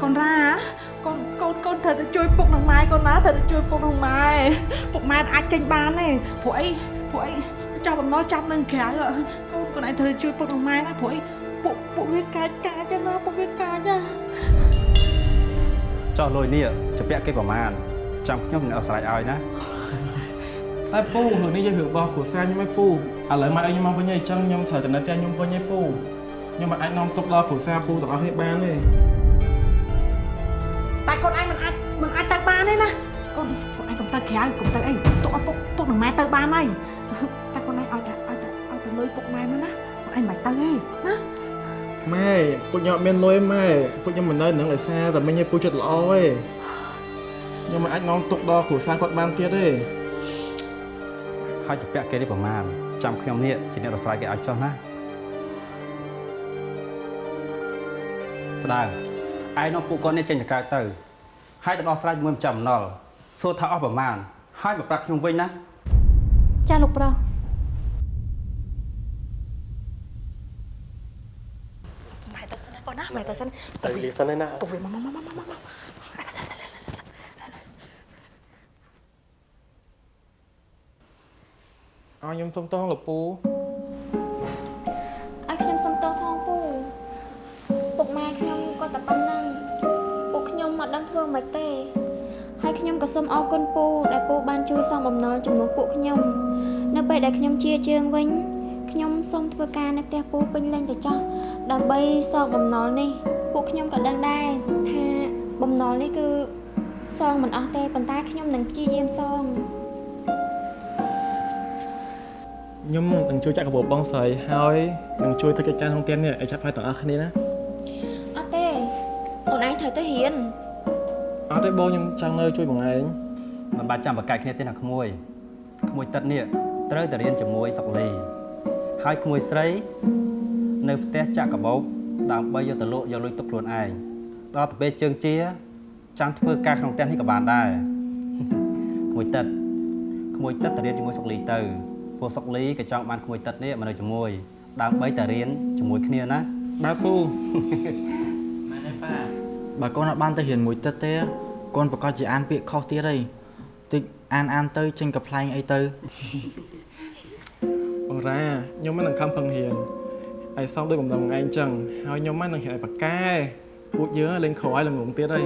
កូនរ៉ាកូនកូនកូនត្រូវទៅជួយពុកនិងម៉ែកូនណាត្រូវទៅជួយពុកនិងម៉ែពុកម៉ែអាចចេញបានទេព្រោះអីព្រោះអីចោលបំណុលចាប់នៅក្រៅកូនកូនឯងត្រូវទៅជួយពុកនិងម៉ែណាព្រោះអីពុកពុកវាកាចកាចណាពុកវាកាចណាចោះលុយនេះជាពាក់គេប្រមាណចាំខ្ញុំនឹងអស្រ័យឲ្យណាតែពូរឿងនេះយើងរឿងរបស់គ្រួសារខ្ញុំឯងពូឥឡូវមកឲ្យខ្ញុំមកវិញហើយអញ្ចឹងខ្ញុំត្រូវទៅនៅផ្ទះខ្ញុំវិញហើយពូ ខ្ញុំមិនអាចនាំទុកដល់គ្រួសារពូទាំងអស់គ្នាបានទេតែកូនឯងមិនអាចមិនអាចទៅបានទេណាកូនកូនឯងកុំទៅក្រៅកុំទៅអីទុកឲ្យពុកទុកនឹងម៉ែទៅបានហើយតែកូនឯងឲ្យតែឲ្យតែឲ្យតែលុយពុកម៉ែមកណាកូនឯងមិនទៅទេណាម៉ែពូខ្ញុំអត់មានលុយម៉ែពូខ្ញុំមិននៅនឹងឯសារតែមិញឯងពូចិត្តល្អទេខ្ញុំមិនអាចនាំទុកដល់គ្រួសារគាត់បានទៀតទេហើយជាពាក់គេនេះប្រមាណចាំខ្ញុំនេះជាអ្នកអស្រ័យគេឲ្យចោះណា ស្ដៅឯងនាំពួកគាត់នេះចេញទៅក្រៅទៅហើយទៅដោះស្រាយជាមួយម្ចាស់បំណុលសួរថាអស់ប្រមាណហើយមកប្រាប់ខ្ញុំវិញណាចាលោកប្រុសម៉ែទៅសិនណាកូនណាម៉ែទៅសិនទៅលីសិនឯណាពុកវាមកមកមកមកមកអោខ្ញុំសុំតងលោកពូ ធ្វើម៉េចទេហើយខ្ញុំក៏សូមអរគុណពូដែលពូបានជួយសងបំណុលចំនួនពួកខ្ញុំ នៅពេលដែលខ្ញុំជាជើងវិញខ្ញុំសូមធ្វើការនៅផ្ទះពូពេញលេញទៅចោះដើម្បីសងបំណុលនេះ ពួកខ្ញុំក៏ដឹងដែរថាបំណុលនេះគឺសងមិនអស់ទេប៉ុន្តែខ្ញុំនឹងព្យាយាមសងខ្ញុំនឹងជួយចាក់កាបូបបងស្រីហើយនឹងជួយធ្វើកិច្ចការក្នុងផ្ទះនេះឲ្យឆាប់ហើយទាំងអស់គ្នាណាអត់ទេអូនឯងត្រូវទៅរៀន អត់ទេបងខ្ញុំចង់នៅជួយបងឯងមិនបាច់ចាំបកកាយគ្នាទេណាក្មួយក្មួយទឹកនេះត្រូវតែរៀនជាមួយសុកលីហើយក្មួយស្រី នៅផ្ទះចាក់កាបោបដើម្បីយកទៅលក់យកលុយទុកខ្លួនឯងដល់ទៅពេលជើងជាចាំងធ្វើការក្នុងផ្ទះនេះក៏បានដែរក្មួយទឹកក្មួយទឹកទៅរៀនជាមួយសុកលីទៅពួកសុកលីក៏ចង់បានក្មួយទឹកនេះមកនៅជាមួយដើម្បីតែរៀនជាមួយគ្នាណាបាទពូម៉ែនេះប៉ា បើកូនអត់បានទៅរៀនមួយទឹកទេកូនប្រកាសជាអានពាក្យខុសទៀតហើយតិចអានអានទៅចេញកំ pl ែងអីទៅបងរ៉ាខ្ញុំមិននឹងខំប្រឹងរៀនឲ្យសមដោយបំណងឯងចឹងហើយខ្ញុំមិននឹងរៀនឲ្យប៉ាកែពួកយើងលេងក្រឲ្យល្ងងទៀតហើយ